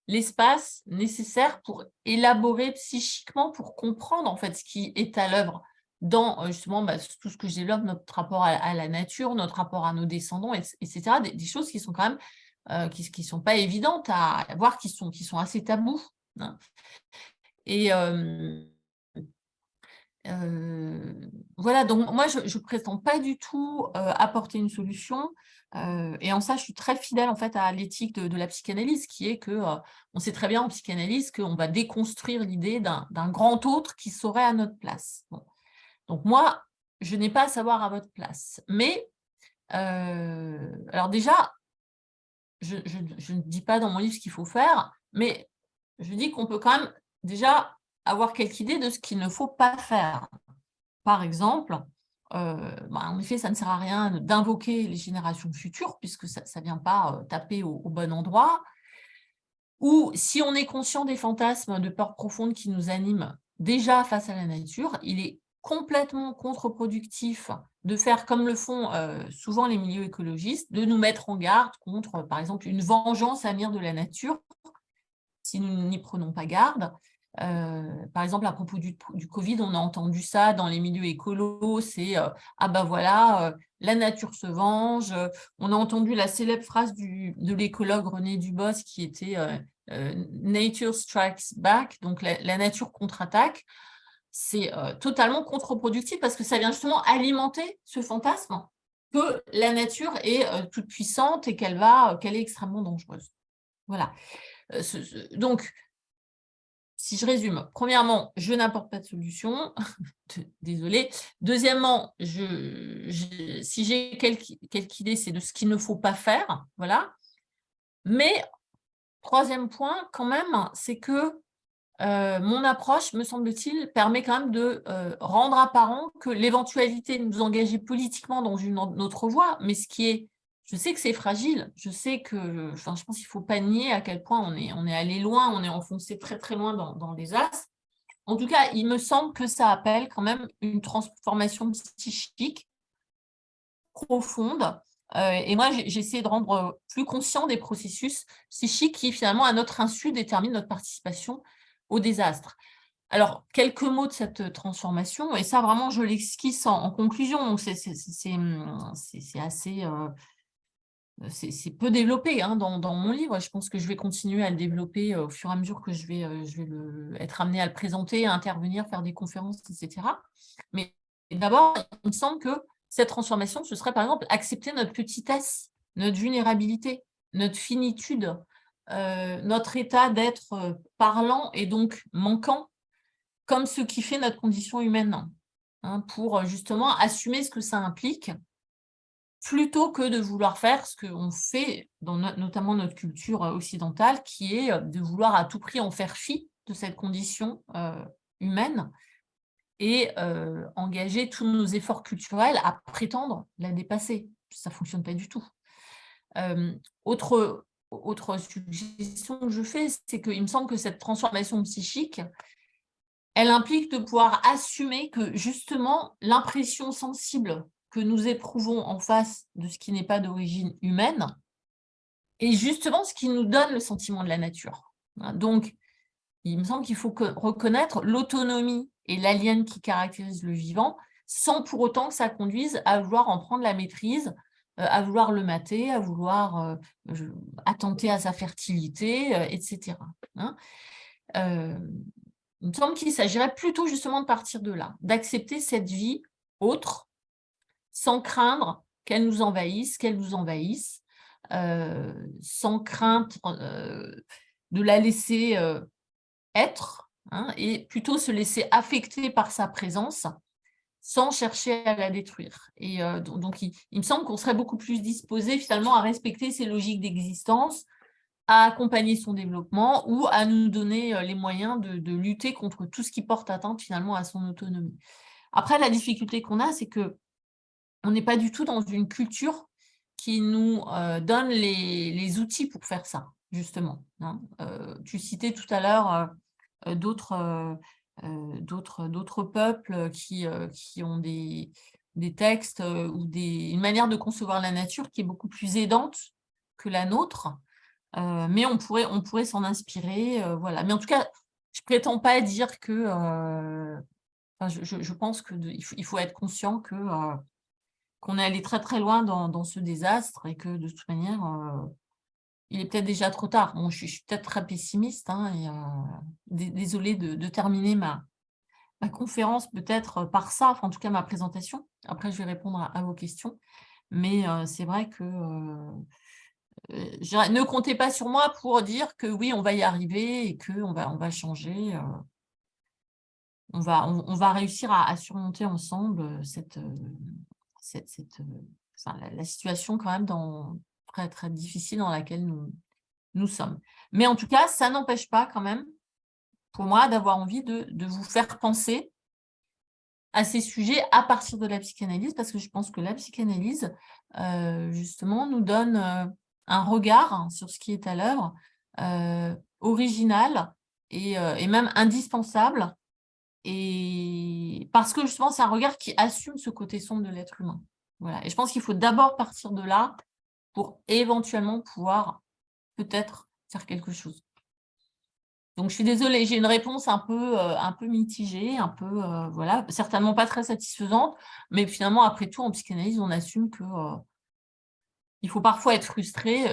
l'espace nécessaire pour élaborer psychiquement, pour comprendre en fait ce qui est à l'œuvre dans euh, justement bah, tout ce que je développe, notre rapport à, la nature, notre rapport à nos descendants, etc. Des, choses qui sont quand même, euh, qui ne sont pas évidentes à voir, qui sont, qui sont assez tabous. Hein. Et, euh, euh, voilà, donc moi, je ne prétends pas du tout euh, apporter une solution. Euh, et en ça, je suis très fidèle en fait à l'éthique de, la psychanalyse, qui est que on sait très bien en psychanalyse qu'on va déconstruire l'idée d'un grand autre qui serait à notre place. Donc moi, je n'ai pas à savoir à votre place. Mais, alors déjà, je, je ne dis pas dans mon livre ce qu'il faut faire, mais je dis qu'on peut quand même déjà avoir quelque idée de ce qu'il ne faut pas faire. Par exemple, euh, bah, en effet, ça ne sert à rien d'invoquer les générations futures, puisque ça ne vient pas euh, taper au, bon endroit. Ou si on est conscient des fantasmes de peur profonde qui nous animent déjà face à la nature, il est complètement contre-productif de faire comme le font euh, souvent les milieux écologistes, de nous mettre en garde contre, par exemple, une vengeance à venir de la nature, si nous n'y prenons pas garde. Euh, par exemple, à propos du, Covid, on a entendu ça dans les milieux écolos, c'est euh, ah ben voilà, euh, la nature se venge ». On a entendu la célèbre phrase de l'écologue René Dubos qui était Nature strikes back », donc la, nature contre-attaque ». c'est totalement contre-productif parce que ça vient justement alimenter ce fantasme que la nature est toute puissante et qu'elle qu'elle est extrêmement dangereuse. Voilà. donc, si je résume, premièrement, je n'apporte pas de solution, désolé. Deuxièmement, si j'ai quelque, idée, c'est de ce qu'il ne faut pas faire, voilà. Mais, troisième point, quand même, c'est que euh, mon approche, me semble-t-il, permet quand même de euh, rendre apparent que l'éventualité de nous engager politiquement dans une autre voie, mais ce qui est je sais que c'est fragile, je sais que, enfin, je pense qu'il ne faut pas nier à quel point on est, on est allé loin, on est enfoncé très très loin dans, dans les as. En tout cas, il me semble que ça appelle quand même une transformation psychique profonde. Euh, et moi, j'essaie de rendre plus conscient des processus psychiques qui, finalement, à notre insu, déterminent notre participation au désastre. Alors, quelques mots de cette transformation, et ça, vraiment, je l'esquisse en, conclusion. C'est assez... Euh, euh, c'est peu développé hein, dans, mon livre. Je pense que je vais continuer à le développer euh, au fur et à mesure que je vais, euh, être amené à le présenter, à intervenir, faire des conférences, etc. Mais d'abord, il me semble que cette transformation, ce serait par exemple accepter notre petitesse, notre vulnérabilité, notre finitude, notre état d'être parlant et donc manquant, comme ce qui fait notre condition humaine, hein, pour justement assumer ce que ça implique plutôt que de vouloir faire ce qu'on fait, dans notamment notre culture euh, occidentale, qui est euh, de vouloir à tout prix en faire fi de cette condition euh, humaine et engager tous nos efforts culturels à prétendre la dépasser. Ça ne fonctionne pas du tout. autre, autre suggestion que je fais, c'est qu'il me semble que cette transformation psychique, elle implique de pouvoir assumer que justement l'impression sensible que nous éprouvons en face de ce qui n'est pas d'origine humaine est justement ce qui nous donne le sentiment de la nature. Hein, donc, il me semble qu'il faut reconnaître l'autonomie et l'alien qui caractérise le vivant, sans pour autant que ça conduise à vouloir en prendre la maîtrise, euh, à vouloir le mater, à vouloir euh, attenter à sa fertilité, euh, etc. Hein. il me semble qu'il s'agirait plutôt justement de partir de là, d'accepter cette vie autre, sans craindre qu'elle nous envahisse, qu'elle nous envahisse, euh, sans crainte euh, de la laisser euh, être, hein, et plutôt se laisser affecter par sa présence, sans chercher à la détruire. Et donc, il, me semble qu'on serait beaucoup plus disposé finalement à respecter ses logiques d'existence, à accompagner son développement ou à nous donner les moyens de, de, lutter contre tout ce qui porte atteinte finalement à son autonomie. Après, la difficulté qu'on a, c'est que on n'est pas du tout dans une culture qui nous euh, donne les, outils pour faire ça, justement. Hein. Euh, tu citais tout à l'heure euh, d'autres peuples qui, qui ont des, des textes ou des, une manière de concevoir la nature qui est beaucoup plus aidante que la nôtre, mais on pourrait, on pourrait s'en inspirer. voilà. Mais en tout cas, je ne prétends pas dire que... je, pense qu'il il faut être conscient que qu'on est allé très très loin dans, ce désastre et que de toute manière, euh, il est peut-être déjà trop tard. Je, suis, peut-être très pessimiste hein, et euh, désolée de, terminer ma, ma conférence peut-être par ça, enfin, en tout cas ma présentation. Après, je vais répondre à, vos questions. Mais euh, c'est vrai que ne comptez pas sur moi pour dire que oui, on va y arriver et qu'on va, on va changer. on, va, on, va réussir à surmonter ensemble cette, cette, euh, la, situation quand même dans, très, très difficile dans laquelle nous, sommes. Mais en tout cas, ça n'empêche pas quand même, pour moi, d'avoir envie de, vous faire penser à ces sujets à partir de la psychanalyse, parce que je pense que la psychanalyse, euh, justement, nous donne euh, un regard sur ce qui est à l'œuvre, original et, même indispensable et parce que justement, c'est un regard qui assume ce côté sombre de l'être humain. Voilà. Et je pense qu'il faut d'abord partir de là pour éventuellement pouvoir peut-être faire quelque chose. Donc, je suis désolée, j'ai une réponse un peu, euh, un peu mitigée, un peu, euh, voilà, certainement pas très satisfaisante, mais finalement, après tout, en psychanalyse, on assume que euh, il faut parfois être frustré.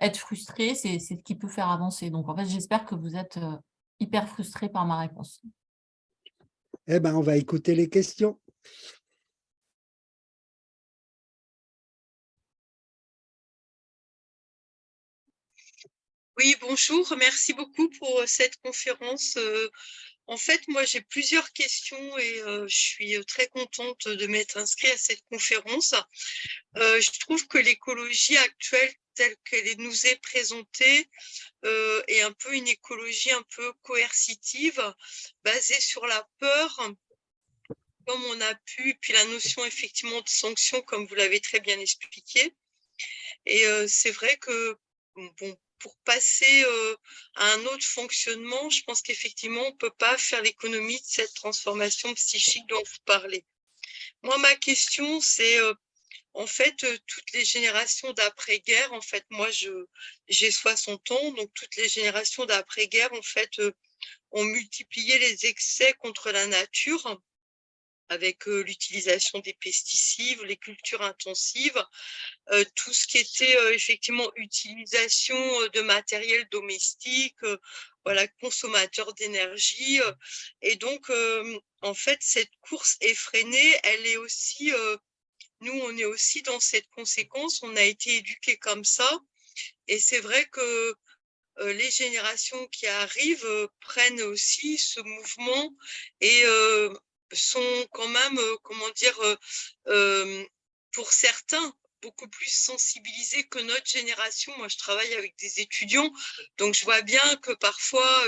être frustré, c'est ce qui peut faire avancer. Donc, en fait, j'espère que vous êtes hyper frustré par ma réponse. Eh bien, on va écouter les questions. Oui, bonjour. Merci beaucoup pour euh, cette conférence. Euh, en fait, moi, j'ai plusieurs questions et euh, je suis très contente de m'être inscrite à cette conférence. je trouve que l'écologie actuelle telle qu'elle nous est présentée est un peu une écologie un peu coercitive, basée sur la peur, comme on a pu, puis la notion effectivement de sanction, comme vous l'avez très bien expliqué. Et c'est vrai que bon, pour passer euh, à un autre fonctionnement, je pense qu'effectivement, on ne peut pas faire l'économie de cette transformation psychique dont vous parlez. Moi, ma question, c'est euh, en fait, toutes les générations d'après-guerre, en fait, moi, j'ai 60 ans, donc toutes les générations d'après-guerre, en fait, ont multiplié les excès contre la nature avec l'utilisation des pesticides, les cultures intensives, tout ce qui était effectivement utilisation de matériel domestique, voilà, consommateur d'énergie. et donc, en fait, cette course effrénée, elle est aussi, nous, on est aussi dans cette conséquence, on a été éduqués comme ça. Et c'est vrai que les générations qui arrivent prennent aussi ce mouvement et sont quand même, euh, comment dire, euh, euh, pour certains, beaucoup plus sensibilisés que notre génération. Moi, je travaille avec des étudiants, donc je vois bien que parfois,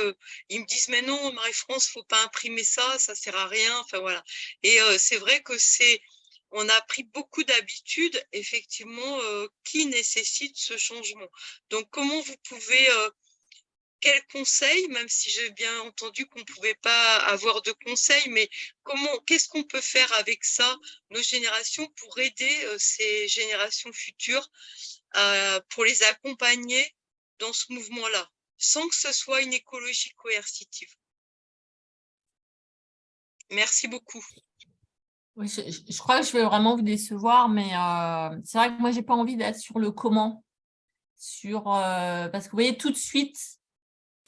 ils me disent « mais non, Marie-France, faut pas imprimer ça, ça sert à rien ». Enfin voilà. Et c'est vrai que c'est, on a pris beaucoup d'habitudes, effectivement, qui nécessitent ce changement. Donc, comment vous pouvez quels conseils, même si j'ai bien entendu qu'on ne pouvait pas avoir de conseils, mais comment, qu'est-ce qu'on peut faire avec ça, nos générations, pour aider euh, ces générations futures, euh, pour les accompagner dans ce mouvement-là, sans que ce soit une écologie coercitive? Merci beaucoup. Oui, je, crois que je vais vraiment vous décevoir, mais euh, c'est vrai que moi, je n'ai pas envie d'être sur le comment. Sur, parce que vous voyez, tout de suite,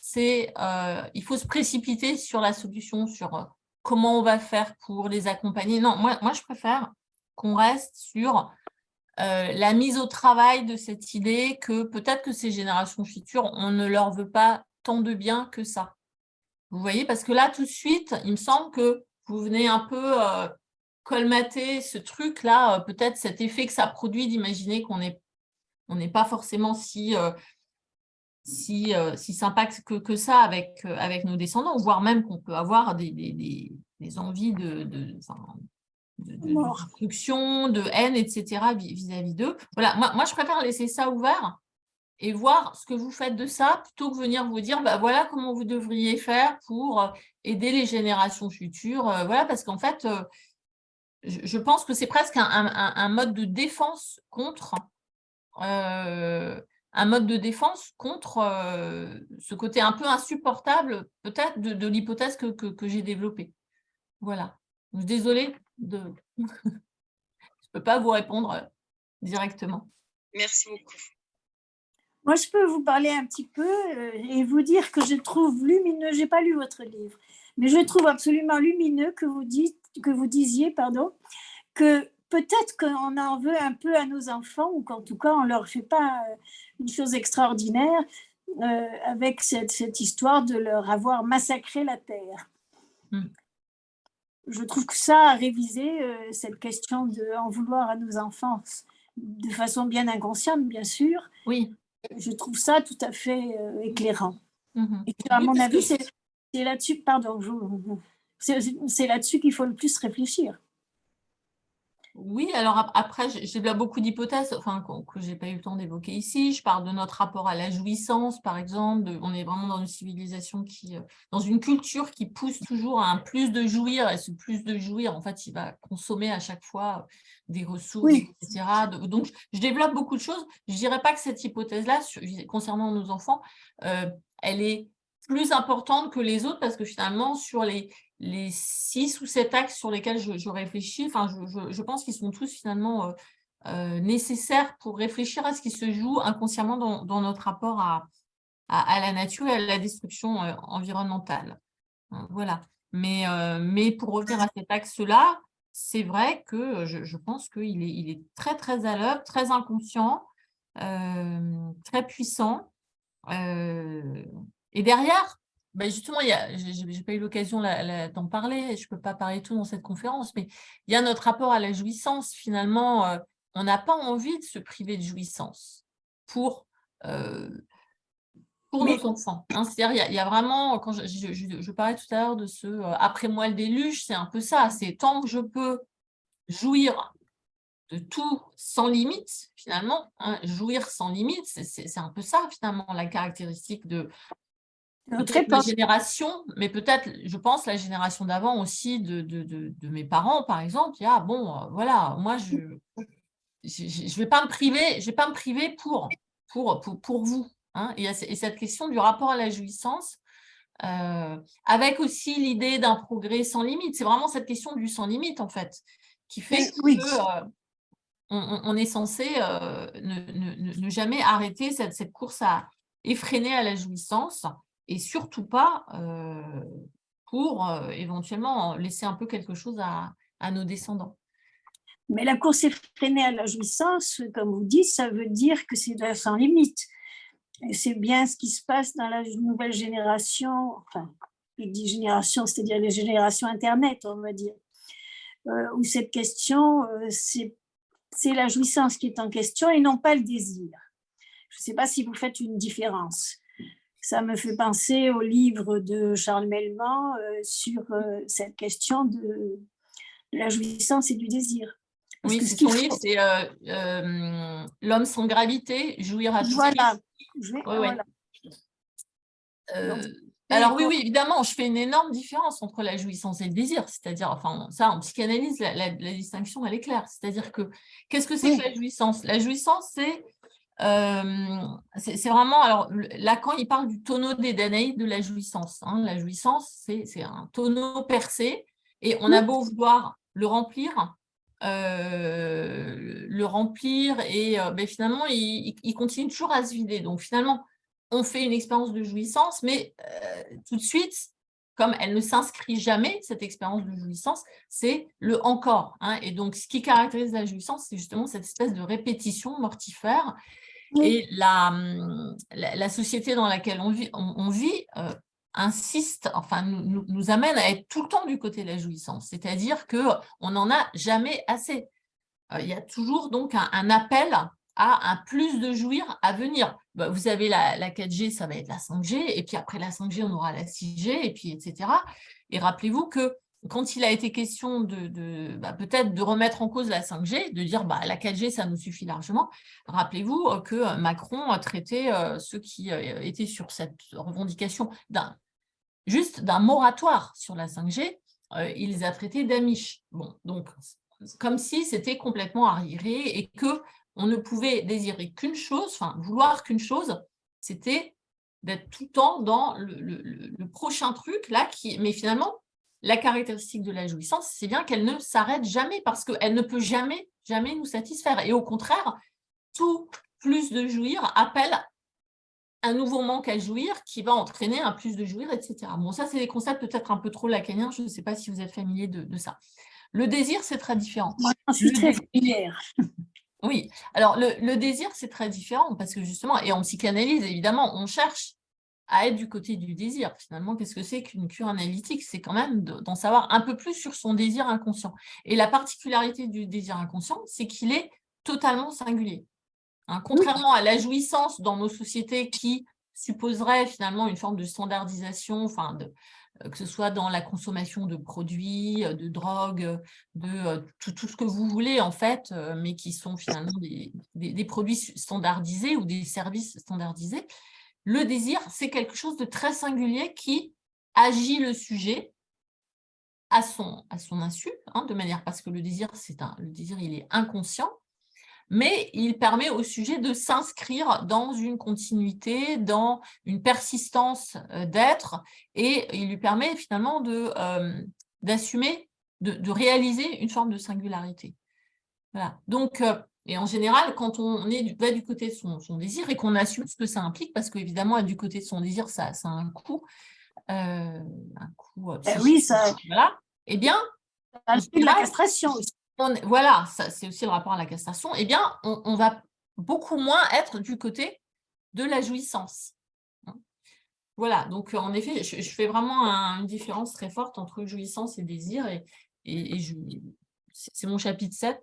c'est euh, il faut se précipiter sur la solution, sur euh, comment on va faire pour les accompagner. Non, moi, moi je préfère qu'on reste sur euh, la mise au travail de cette idée que peut-être que ces générations futures, on ne leur veut pas tant de bien que ça. Vous voyez, parce que là, tout de suite, il me semble que vous venez un peu colmater ce truc-là, peut-être cet effet que ça produit d'imaginer qu'on n'est on n'est pas forcément si si, euh, si sympa que, que ça avec, euh, avec nos descendants, voire même qu'on peut avoir des, des, des, envies de, de, de, destruction, de haine, etc. vis-à-vis d'eux. Voilà, moi, moi, je préfère laisser ça ouvert et voir ce que vous faites de ça, plutôt que venir vous dire, bah, voilà comment vous devriez faire pour euh, aider les générations futures. voilà, parce qu'en fait, je, pense que c'est presque un, un, un, mode de défense contre un mode de défense contre euh, ce côté un peu insupportable, peut-être, de, l'hypothèse que, que, j'ai développée. Voilà. Désolée, de... je ne peux pas vous répondre euh, directement. Merci beaucoup. Moi, je peux vous parler un petit peu euh, et vous dire que je trouve lumineux, je n'ai pas lu votre livre, mais je trouve absolument lumineux que vous, dites, que vous disiez pardon, que peut-être qu'on en veut un peu à nos enfants ou qu'en tout cas, on ne leur fait pas euh, une chose extraordinaire euh, avec cette, histoire de leur avoir massacré la terre. Hmm. Je trouve que ça a révisé euh, cette question de en vouloir à nos enfants de façon bien inconsciente, bien sûr. Oui. Je trouve ça tout à fait éclairant. Mhm. Et à mon avis, c'est là-dessus, pardon, c'est là-dessus qu'il faut le plus réfléchir. Oui, alors après, j'ai beaucoup d'hypothèses enfin, que je n'ai pas eu le temps d'évoquer ici. Je parle de notre rapport à la jouissance, par exemple. on est vraiment dans une civilisation qui, euh, dans une culture qui pousse toujours à un plus de jouir, et ce plus de jouir, en fait, il va consommer à chaque fois des ressources, etc. Donc, je développe beaucoup de choses. Je ne dirais pas que cette hypothèse-là, concernant nos enfants, euh, elle est plus importante que les autres parce que finalement, sur les, les six ou sept axes sur lesquels je, réfléchis, enfin, je, pense qu'ils sont tous finalement euh, euh, nécessaires pour réfléchir à ce qui se joue inconsciemment dans, notre rapport à, la nature et à la destruction euh, environnementale. Voilà. Mais, mais pour revenir à cet axe-là, c'est vrai que je, pense qu'il est, très, très à l'œuvre, très inconscient, très puissant. Et derrière, ben justement, je n'ai pas eu l'occasion d'en parler, je ne peux pas parler tout dans cette conférence, mais il y a notre rapport à la jouissance. Finalement, on n'a pas envie de se priver de jouissance pour pour nos enfants. Hein. C'est-à-dire, il y, a vraiment, quand je, parlais tout à l'heure de ce euh, après moi le déluge, c'est un peu ça. C'est tant que je peux jouir de tout sans limite, finalement, hein, jouir sans limite, c'est un peu ça, finalement, la caractéristique de, ma génération, mais peut-être, je pense, la génération d'avant aussi de, de, mes parents, par exemple. Il y a, bon, euh, voilà, moi, je ne je, vais pas me priver, je vais pas me priver pour, pour, pour, pour vous. Hein, et, cette question du rapport à la jouissance, euh, avec aussi l'idée d'un progrès sans limite. C'est vraiment cette question du sans limite, en fait, qui fait qu'on euh, on, est censé euh, ne, jamais arrêter cette, course à effréner à la jouissance, et surtout pas pour éventuellement laisser un peu quelque chose à, nos descendants. Mais la course effrénée à la jouissance, comme vous dites, ça veut dire que c'est sans limite. C'est bien ce qui se passe dans la nouvelle génération, enfin, je dis génération, c'est-à-dire les générations Internet, on va dire, euh, où cette question, c'est la jouissance qui est en question et non pas le désir. Je ne sais pas si vous faites une différence. Ça me fait penser au livre de Charles Melman euh, sur cette question de, la jouissance et du désir. oui, c'est son livre, c'est L'homme sans gravité, jouir à tout voilà. Euh, alors oui, oui, évidemment, je fais une énorme différence entre la jouissance et le désir. C'est-à-dire, enfin, ça, en psychanalyse, la, distinction, elle est claire. C'est-à-dire que, qu'est-ce que c'est que la jouissance? La jouissance, c'est euh, c'est vraiment, alors Lacan, il parle du tonneau des Danaïdes de la jouissance. Hein. La jouissance, c'est un tonneau percé et on a beau vouloir le remplir, euh, le remplir et euh, ben, finalement, il, continue toujours à se vider. Donc finalement, on fait une expérience de jouissance, mais tout de suite, comme elle ne s'inscrit jamais, cette expérience de jouissance, c'est le encore. Hein. Et donc, ce qui caractérise la jouissance, c'est justement cette espèce de répétition mortifère. Et la, hum, la, société dans laquelle on vit, vit insiste, enfin nous, nous, amène à être tout le temps du côté de la jouissance, c'est-à-dire qu'on n'en a jamais assez. Euh, il y a toujours donc un, appel à un plus de jouir à venir. Bah, vous avez la, 4G, ça va être la 5G, et puis après la 5G, on aura la 6G, et puis etc. Et rappelez-vous que quand il a été question de, bah, peut-être de remettre en cause la 5G, de dire bah, la 4G, ça nous suffit largement, rappelez-vous que Macron a traité euh, ceux qui euh, étaient sur cette revendication d'un juste d'un moratoire sur la 5G, euh, il les a traités d'amiches. Bon, donc, comme si c'était complètement arriéré et que on ne pouvait désirer qu'une chose, enfin, vouloir qu'une chose, c'était d'être tout le temps dans le, prochain truc, là, mais finalement, la caractéristique de la jouissance, c'est bien qu'elle ne s'arrête jamais parce qu'elle ne peut jamais, jamais nous satisfaire. Et au contraire, tout plus de jouir appelle un nouveau manque à jouir qui va entraîner un plus de jouir, etc. Bon, ça, c'est des concepts peut-être un peu trop lacaniens, je ne sais pas si vous êtes familier de, ça. Le désir, c'est très différent. Moi, je suis très familière. Oui, alors le, désir, c'est très différent parce que justement, et en psychanalyse, évidemment, on cherche à être du côté du désir. Finalement, qu'est-ce que c'est qu'une cure analytique? C'est quand même d'en savoir un peu plus sur son désir inconscient. Et la particularité du désir inconscient, c'est qu'il est totalement singulier. Hein, contrairement à la jouissance dans nos sociétés qui supposerait finalement une forme de standardisation, enfin de, euh, que ce soit dans la consommation de produits, euh, de drogues, de euh, tout, tout, ce que vous voulez en fait, mais qui sont finalement des, des, produits standardisés ou des services standardisés. Le désir, c'est quelque chose de très singulier qui agit le sujet à son, à son insu, hein, de manière parce que le désir, c'est un, le désir, il est inconscient, mais il permet au sujet de s'inscrire dans une continuité, dans une persistance euh, d'être, et il lui permet finalement euh, d'assumer, de, de, réaliser une forme de singularité. Voilà. Donc, euh, et en général, quand on est, va du côté de son, désir et qu'on assume ce que ça implique, parce qu'évidemment, du côté de son désir, ça, ça a un coût, un coup Eh oui, ça- voilà, eh bien, c'est La castration aussi. on voilà, ça, c'est aussi le rapport à la castration, eh bien, on, on va beaucoup moins être du côté de la jouissance. Voilà, donc en effet, je, je fais vraiment un- une différence très forte entre jouissance et désir, et, c'est mon chapitre 7,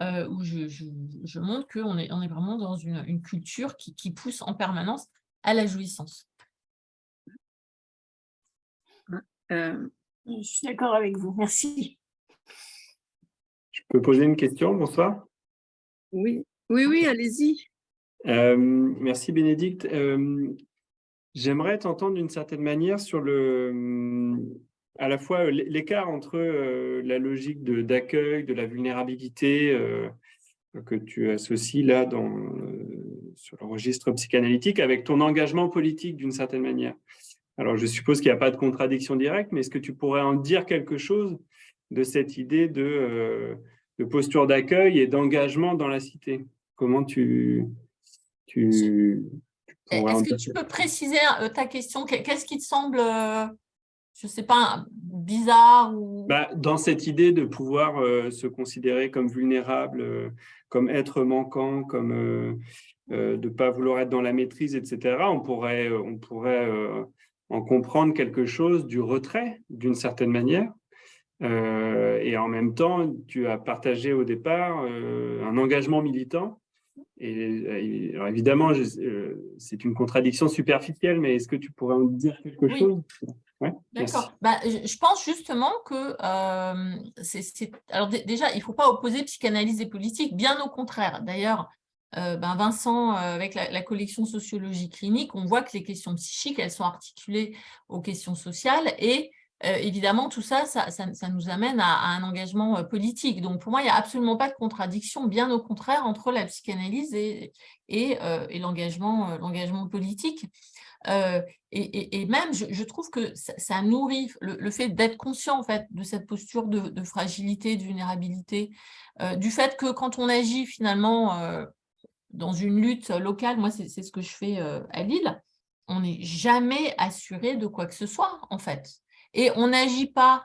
euh, où je, je, je montre qu'on est, on est vraiment dans une, une culture qui, qui pousse en permanence à la jouissance. Euh, Je suis d'accord avec vous. Merci. Je peux poser une question, bonsoir. oui, oui, oui, allez-y. Euh, merci Bénédicte. Euh, J'aimerais t'entendre d'une certaine manière sur le, à la fois l- l'écart entre euh, la logique d'accueil, de, la vulnérabilité euh, que tu associes là dans, euh, sur le registre psychanalytique avec ton engagement politique d'une certaine manière. Alors je suppose qu'il n'y a pas de contradiction directe, mais est-ce que tu pourrais en dire quelque chose de cette idée de, euh, de posture d'accueil et d'engagement dans la cité? Comment tu, tu, Est-ce que tu peux préciser euh, ta question? Qu'est- Qu'est-ce qui te semble, euh, je ne sais pas, bizarre ou... Bah, dans cette idée de pouvoir euh, se considérer comme vulnérable, euh, comme être manquant, comme euh, de ne pas vouloir être dans la maîtrise, etc., on pourrait, on pourrait en comprendre quelque chose du retrait, d'une certaine manière. Et en même temps, tu as partagé au départ un engagement militant. Et, alors évidemment, c'est une contradiction superficielle, mais est-ce que tu pourrais en dire quelque Oui. chose? D'accord. Bah, je pense justement que, euh, c'est, alors dé- déjà, il ne faut pas opposer psychanalyse et politique, bien au contraire. D'ailleurs, euh, ben Vincent, euh, avec la, collection sociologie clinique, on voit que les questions psychiques, elles sont articulées aux questions sociales et évidemment, tout ça ça, ça- nous amène à, un engagement politique. Donc, pour moi, il n'y a absolument pas de contradiction, bien au contraire, entre la psychanalyse et, et, et l'engagement politique. Euh, et, même, je, trouve que ça, nourrit le, fait d'être conscient en fait, de cette posture de, fragilité, de vulnérabilité, euh, du fait que quand on agit finalement euh, dans une lutte locale, moi c'est ce que je fais à Lille, on n'est jamais assuré de quoi que ce soit en fait. Et on n'agit pas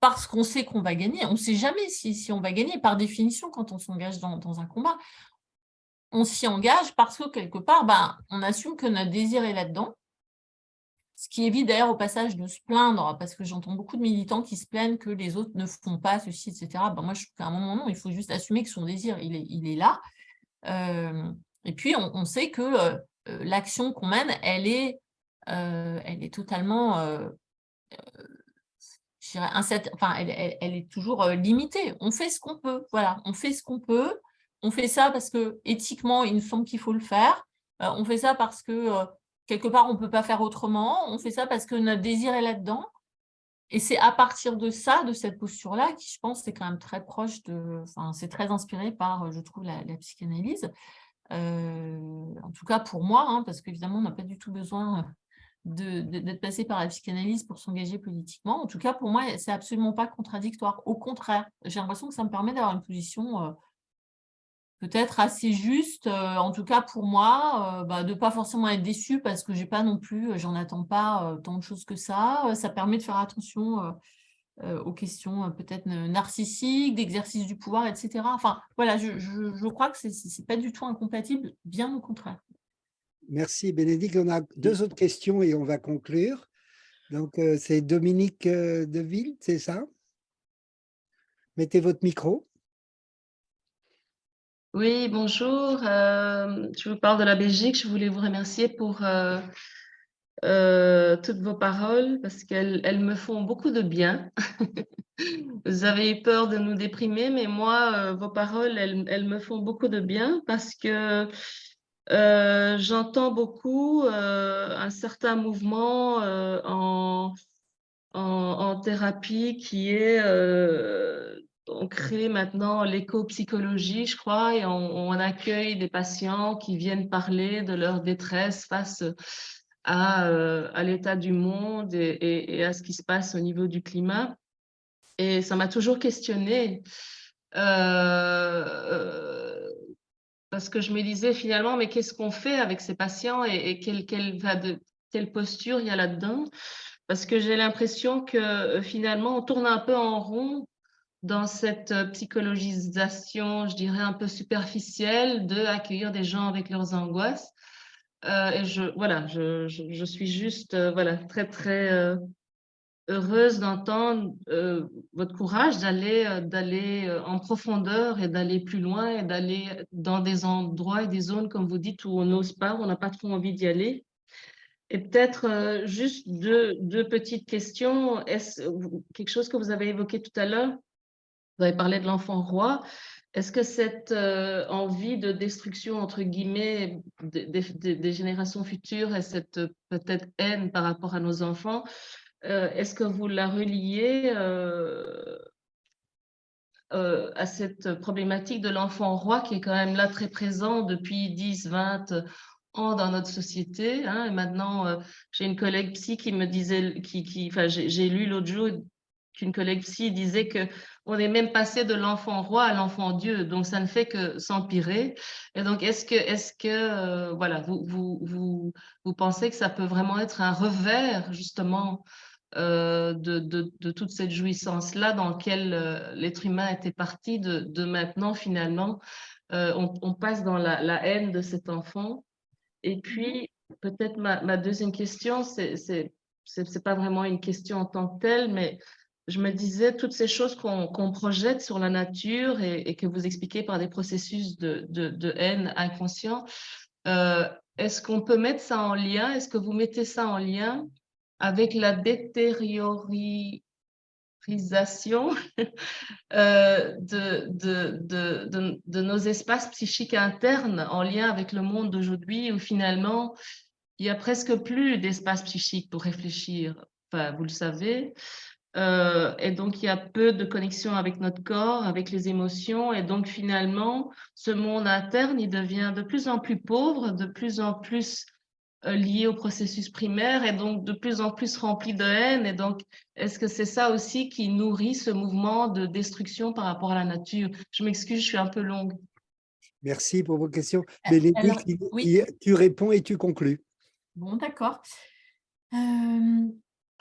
parce qu'on sait qu'on va gagner. On ne sait jamais si, on va gagner. Par définition, quand on s'engage dans un combat, on s'y engage parce que quelque part, ben, on assume que notre désir est là-dedans. Ce qui évite d'ailleurs au passage de se plaindre, parce que j'entends beaucoup de militants qui se plaignent que les autres ne font pas ceci, etc. Ben, moi, je trouve qu'à un moment, non, il faut juste assumer que son désir, il est, là. Euh, et puis, on, sait que euh, euh, l'action qu'on mène, elle est, elle est totalement, je dirais, enfin, elle, est toujours limitée. On fait ce qu'on peut, voilà, on fait ce qu'on peut. On fait ça parce que éthiquement, il nous semble qu'il faut le faire. Euh, on fait ça parce que euh, quelque part, on ne peut pas faire autrement. On fait ça parce que notre désir est là-dedans. Et c'est à partir de ça, de cette posture-là, qui, je pense, c'est quand même très proche de... Enfin, c'est très inspiré par, euh, je trouve, la, psychanalyse. En tout cas, pour moi, hein, parce qu'évidemment, on n'a pas du tout besoin d'être passé par la psychanalyse pour s'engager politiquement. En tout cas, pour moi, c'est absolument pas contradictoire. Au contraire, j'ai l'impression que ça me permet d'avoir une position... peut-être assez juste, euh, en tout cas pour moi, euh, bah, de ne pas forcément être déçu parce que j'ai pas non plus, euh, j'en attends pas tant de choses que ça. Ça permet de faire attention aux questions peut-être narcissiques, d'exercice du pouvoir, etc. Enfin, voilà, je, je- crois que c'est c'est pas du tout incompatible, bien au contraire. Merci Bénédicte. On a deux autres questions et on va conclure. Donc, c'est Dominique Deville, c'est ça? Mettez votre micro. Oui, bonjour. euh, je vous parle de la Belgique. Je voulais vous remercier pour euh, euh, toutes vos paroles parce qu'elles elles me font beaucoup de bien. Vous avez eu peur de nous déprimer, mais moi, vos paroles, elles, me font beaucoup de bien parce que j'entends beaucoup un certain mouvement en, thérapie qui est on crée maintenant l'éco-psychologie, je crois, et on, accueille des patients qui viennent parler de leur détresse face à, euh, l'état du monde et, à ce qui se passe au niveau du climat. Et ça m'a toujours questionnée. euh, euh, parce que je me disais finalement, mais qu'est-ce qu'on fait avec ces patients et, quelle posture il y a là-dedans, parce que j'ai l'impression que finalement, on tourne un peu en rond dans cette psychologisation, je dirais, un peu superficielle de accueillir des gens avec leurs angoisses. et je, voilà, je, suis juste voilà, très, très heureuse d'entendre euh, votre courage d'aller euh, d'aller euh, en profondeur et d'aller plus loin et d'aller dans des endroits et des zones, comme vous dites, où on n'ose pas, où on n'a pas trop envie d'y aller. Et peut-être juste deux, petites questions. Est-ce quelque chose que vous avez évoqué tout à l'heure? Vous avez parlé de l'enfant roi. Est-ce que cette envie de destruction, entre guillemets, des, générations futures et cette peut-être haine par rapport à nos enfants, euh, est-ce que vous la reliez euh, euh, à cette problématique de l'enfant roi qui est quand même là très présent depuis 10, 20 ans dans notre société. Hein, et maintenant, j'ai une collègue psy qui me disait, qui, qui, j'ai lu l'autre jour qu'une collègue psy disait que on est même passé de l'enfant roi à l'enfant Dieu, donc ça ne fait que s'empirer. Et donc, est-ce que, est-ce que, voilà, vous, vous, vous, vous pensez que ça peut vraiment être un revers justement euh, de, de, toute cette jouissance-là dans laquelle euh, l'être humain était parti, de, de maintenant, finalement, euh, on, passe dans la, la, haine de cet enfant? Et puis, peut-être ma, ma, deuxième question, c'est c'est pas vraiment une question en tant que telle, mais je me disais, toutes ces choses qu'on projette sur la nature et, que vous expliquez par des processus de, de, haine inconscient, est-ce qu'on peut mettre ça en lien? Est-ce que vous mettez ça en lien avec la détériorisation euh, de, de, de, nos espaces psychiques internes en lien avec le monde d'aujourd'hui où finalement, il n'y a presque plus d'espace psychique pour réfléchir? Enfin, vous le savez. Euh, et donc, il y a peu de connexion avec notre corps, avec les émotions. Et donc, finalement, ce monde interne, il devient de plus en plus pauvre, de plus en plus euh, lié au processus primaire et donc de plus en plus rempli de haine. Et donc, est-ce que c'est ça aussi qui nourrit ce mouvement de destruction par rapport à la nature? Je m'excuse, je suis un peu longue. Merci pour vos questions. Euh, tu réponds et tu conclus. Bon, d'accord. Euh,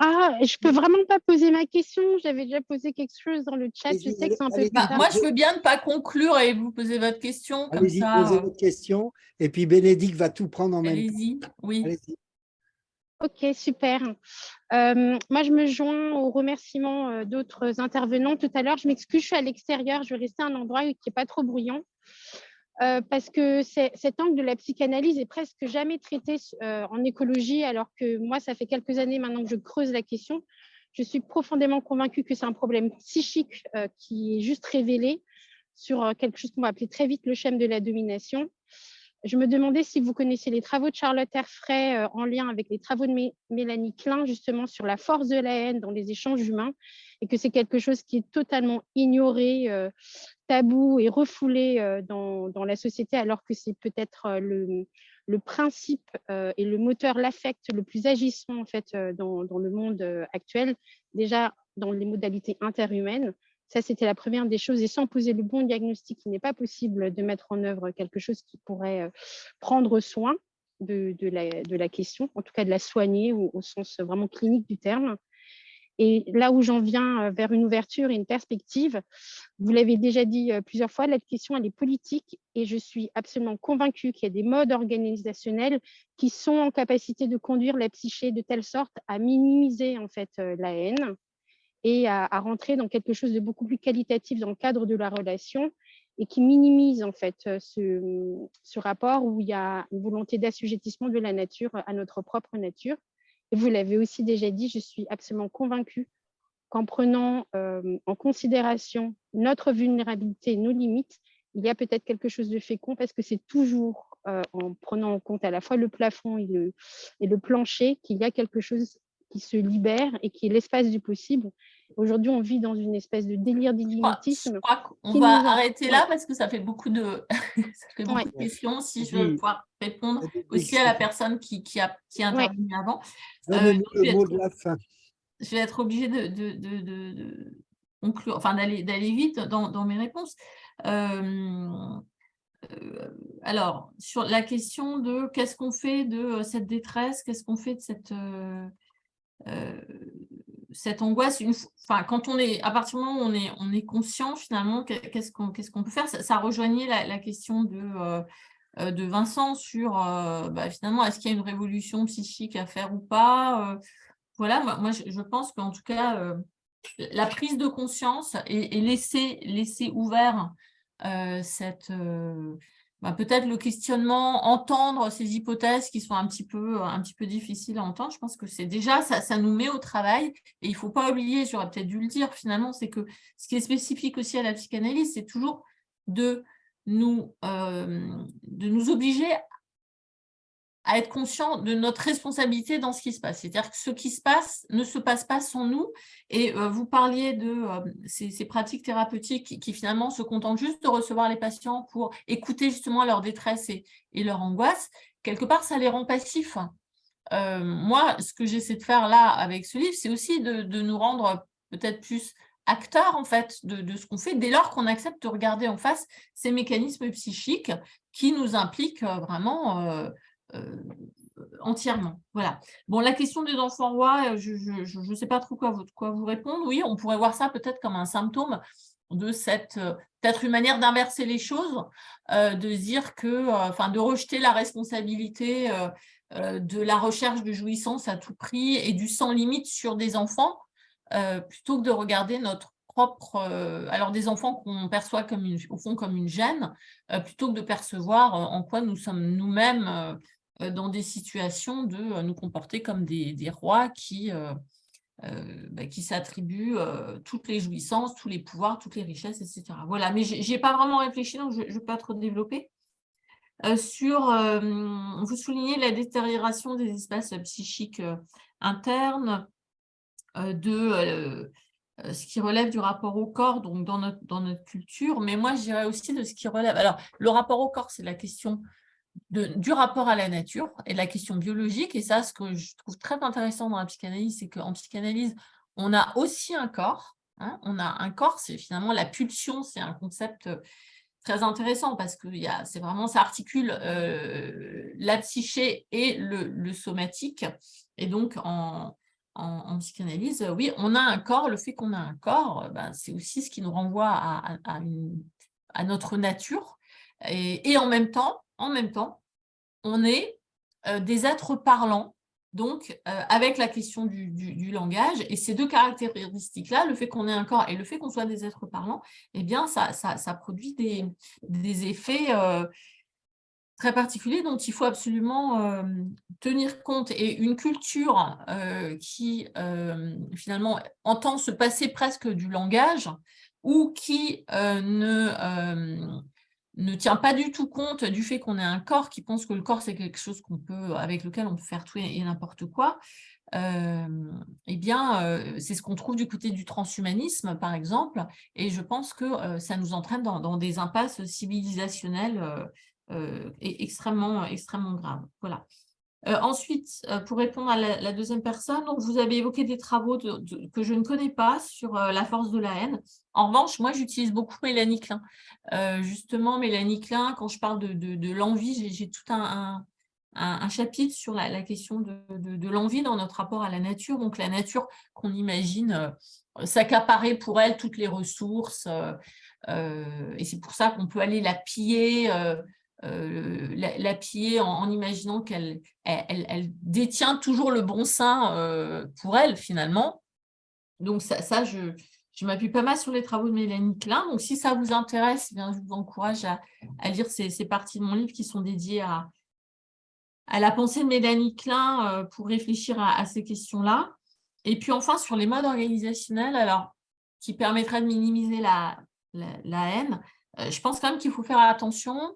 ah, je peux vraiment pas poser ma question. J'avais déjà posé quelque chose dans le chat. Je sais que c'est un peu. Bah, moi, je veux bien ne pas conclure et vous poser votre question. Comme ça. Posez votre question. Et puis Bénédicte va tout prendre en même temps. Allez-y. Oui. Ok, super. Euh, moi, je me joins aux remerciements euh, d'autres intervenants. Tout à l'heure, je m'excuse, je suis à l'extérieur. Je vais rester à un endroit qui n'est pas trop bruyant. Euh, parce que cet angle de la psychanalyse est presque jamais traité euh, en écologie, alors que moi, ça fait quelques années maintenant que je creuse la question. Je suis profondément convaincue que c'est un problème psychique euh, qui est juste révélé sur quelque chose qu'on va appeler très vite le schème de la domination. Je me demandais si vous connaissez les travaux de Charlotte Herfray en lien avec les travaux de Mélanie Klein, justement sur la force de la haine dans les échanges humains, et que c'est quelque chose qui est totalement ignoré tabou et refoulé euh, dans, la société, alors que c'est peut-être euh, le, principe euh, et le moteur, l'affect le plus agissant en fait dans, le monde actuel, déjà dans les modalités interhumaines. Ça, c'était la première des choses. Et sans poser le bon diagnostic, il n'est pas possible de mettre en œuvre quelque chose qui pourrait prendre soin de, la, question, en tout cas de la soigner au, sens vraiment clinique du terme. Et là où j'en viens euh, vers une ouverture et une perspective, vous l'avez déjà dit euh, plusieurs fois, la question elle est politique et je suis absolument convaincue qu'il y a des modes organisationnels qui sont en capacité de conduire la psyché de telle sorte à minimiser en fait euh, la haine et à, rentrer dans quelque chose de beaucoup plus qualitatif dans le cadre de la relation et qui minimise en fait ce, ce rapport où il y a une volonté d'assujettissement de la nature à notre propre nature. Et vous l'avez aussi déjà dit, je suis absolument convaincue qu'en prenant euh, en considération notre vulnérabilité, nos limites, il y a peut-être quelque chose de fécond parce que c'est toujours euh, en prenant en compte à la fois le plafond et le, et le plancher qu'il y a quelque chose qui se libère et qui est l'espace du possible. Aujourd'hui, on vit dans une espèce de délire d'illimitisme. Je crois qu'on va arrêter là parce que ça fait beaucoup de, ça fait beaucoup de questions. Si je veux pouvoir répondre aussi à la personne qui, qui a, qui a intervenu avant. Euh, je, vais être obligée de, de, de, de conclure, enfin d'aller vite dans, dans, mes réponses. Euh, alors, sur la question de qu'est-ce qu'on fait de cette détresse, qu'est-ce qu'on fait de cette, cette angoisse, une, enfin, quand on est, à partir du moment où on est, on est conscient finalement, qu'est-ce qu'on peut faire ça, rejoignait la, question de, de Vincent sur bah, finalement, est-ce qu'il y a une révolution psychique à faire ou pas Voilà, moi, je, pense qu'en tout cas, la prise de conscience et, et laisser, laisser ouvert cette bah, peut-être le questionnement, entendre ces hypothèses qui sont un petit peu, un petit peu difficiles à entendre, je pense que c'est déjà, ça, ça, nous met au travail. Et il ne faut pas oublier, j'aurais peut-être dû le dire finalement, c'est que ce qui est spécifique aussi à la psychanalyse, c'est toujours de nous, euh, de nous obliger à être conscient de notre responsabilité dans ce qui se passe. C'est-à-dire que ce qui se passe ne se passe pas sans nous. Et euh, vous parliez de euh, ces, pratiques thérapeutiques qui, finalement se contentent juste de recevoir les patients pour écouter justement leur détresse et, leur angoisse. Quelque part, ça les rend passifs. Euh, moi, ce que j'essaie de faire là avec ce livre, c'est aussi de, nous rendre peut-être plus acteurs en fait de, ce qu'on fait dès lors qu'on accepte de regarder en face ces mécanismes psychiques qui nous impliquent vraiment entièrement. Voilà. Bon, la question des enfants rois, euh, je ne sais pas trop quoi vous, répondre. Oui, on pourrait voir ça peut-être comme un symptôme de cette, euh, peut-être une manière d'inverser les choses, de dire que, enfin, de rejeter la responsabilité de la recherche de jouissance à tout prix et du sans limite sur des enfants, plutôt que de regarder notre propre, alors des enfants qu'on perçoit comme au fond comme une gêne, plutôt que de percevoir en quoi nous sommes nous-mêmes euh, dans des situations de euh, nous comporter comme des, rois qui, euh, bah, qui s'attribuent toutes les jouissances, tous les pouvoirs, toutes les richesses, etc. Voilà, mais je n'ai pas vraiment réfléchi, donc je ne vais pas trop développer. sur, vous soulignez la détérioration des espaces psychiques internes, de ce qui relève du rapport au corps, donc dans notre, dans notre culture, mais moi je dirais aussi de ce qui relève, alors le rapport au corps c'est la question du rapport à la nature et de la question biologique. Et ça, ce que je trouve très intéressant dans la psychanalyse, c'est qu'en psychanalyse, on a aussi un corps. Hein. on a un corps, c'est finalement la pulsion, c'est un concept euh, très intéressant parce que c'est vraiment, ça articule euh, la psyché et le, somatique. Et donc, en, psychanalyse, oui, on a un corps. Le fait qu'on a un corps, ben, c'est aussi ce qui nous renvoie à, notre nature. et, en même temps, en même temps, on est euh, des êtres parlants, donc euh, avec la question du, langage. Et ces deux caractéristiques-là, le fait qu'on ait un corps et le fait qu'on soit des êtres parlants, eh bien, ça, ça, produit des, des effets euh, très particuliers dont il faut absolument tenir compte. Et une culture qui, finalement, entend se passer presque du langage ou qui ne ne tient pas du tout compte du fait qu'on ait un corps qui pense que le corps, c'est quelque chose qu'on peut, avec lequel on peut faire tout et n'importe quoi, euh, eh bien, euh, c'est ce qu'on trouve du côté du transhumanisme, par exemple, et je pense que euh, ça nous entraîne dans, des impasses civilisationnelles extrêmement, extrêmement graves. Voilà. Euh, ensuite, euh, pour répondre à la, deuxième personne, donc vous avez évoqué des travaux que je ne connais pas sur euh, la force de la haine. En revanche, moi, j'utilise beaucoup Mélanie Klein. justement, Mélanie Klein, quand je parle de, l'envie, j'ai tout un, chapitre sur la, question de, l'envie dans notre rapport à la nature. Donc, la nature qu'on imagine s'accaparer pour elle toutes les ressources. et c'est pour ça qu'on peut aller la piller euh, la, piller en, imaginant qu'elle elle, détient toujours le bon sein euh, pour elle, finalement. Donc, ça, ça je, je m'appuie pas mal sur les travaux de Mélanie Klein. Donc, si ça vous intéresse, eh bien, je vous encourage à, lire ces, parties de mon livre qui sont dédiées à, à la pensée de Mélanie Klein euh, pour réfléchir à, ces questions-là. Et puis enfin, sur les modes organisationnels, alors, qui permettraient de minimiser la, la haine, je pense quand même qu'il faut faire attention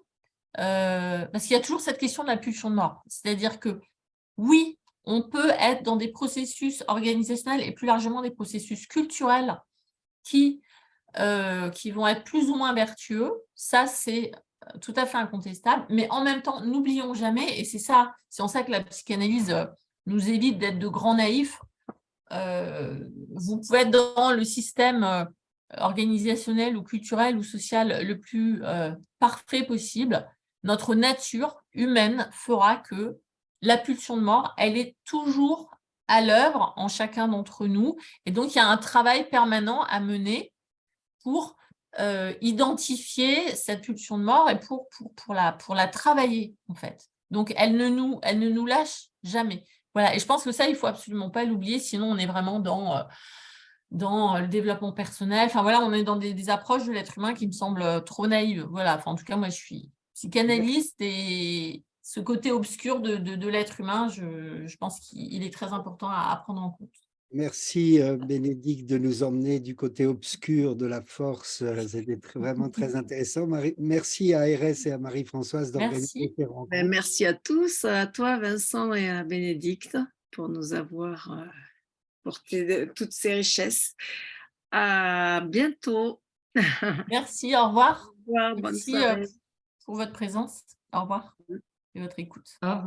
euh, parce qu'il y a toujours cette question de la pulsion de mort. C'est-à-dire que oui, on peut être dans des processus organisationnels et plus largement des processus culturels qui, euh, vont être plus ou moins vertueux. Ça, c'est euh, tout à fait incontestable. Mais en même temps, n'oublions jamais, et c'est ça, c'est en ça que la psychanalyse nous évite d'être de grands naïfs. vous pouvez être dans le système organisationnel ou culturel ou social le plus parfait possible, notre nature humaine fera que la pulsion de mort, elle est toujours à l'œuvre en chacun d'entre nous. Et donc, il y a un travail permanent à mener pour euh, identifier cette pulsion de mort et pour, pour, pour, la, pour la travailler, en fait. Donc, elle ne, nous, elle ne nous lâche jamais. Voilà, et je pense que ça, il ne faut absolument pas l'oublier, sinon on est vraiment dans, euh, dans le développement personnel. Enfin, voilà, on est dans des, approches de l'être humain qui me semblent trop naïves. Voilà, enfin, en tout cas, moi, je suis psychanalyste et ce côté obscur de, de, l'être humain, je, je pense qu'il est très important à, à prendre en compte. Merci euh, Bénédicte de nous emmener du côté obscur de la force. Euh, c'était vraiment très intéressant. merci à RS et à Marie-Françoise d'organiser ces rencontres. Ben, merci à tous, à toi Vincent et à Bénédicte pour nous avoir euh, porté toutes ces richesses. À bientôt. Merci, au revoir. Au revoir, merci pour votre présence. Au revoir et votre écoute. Au revoir.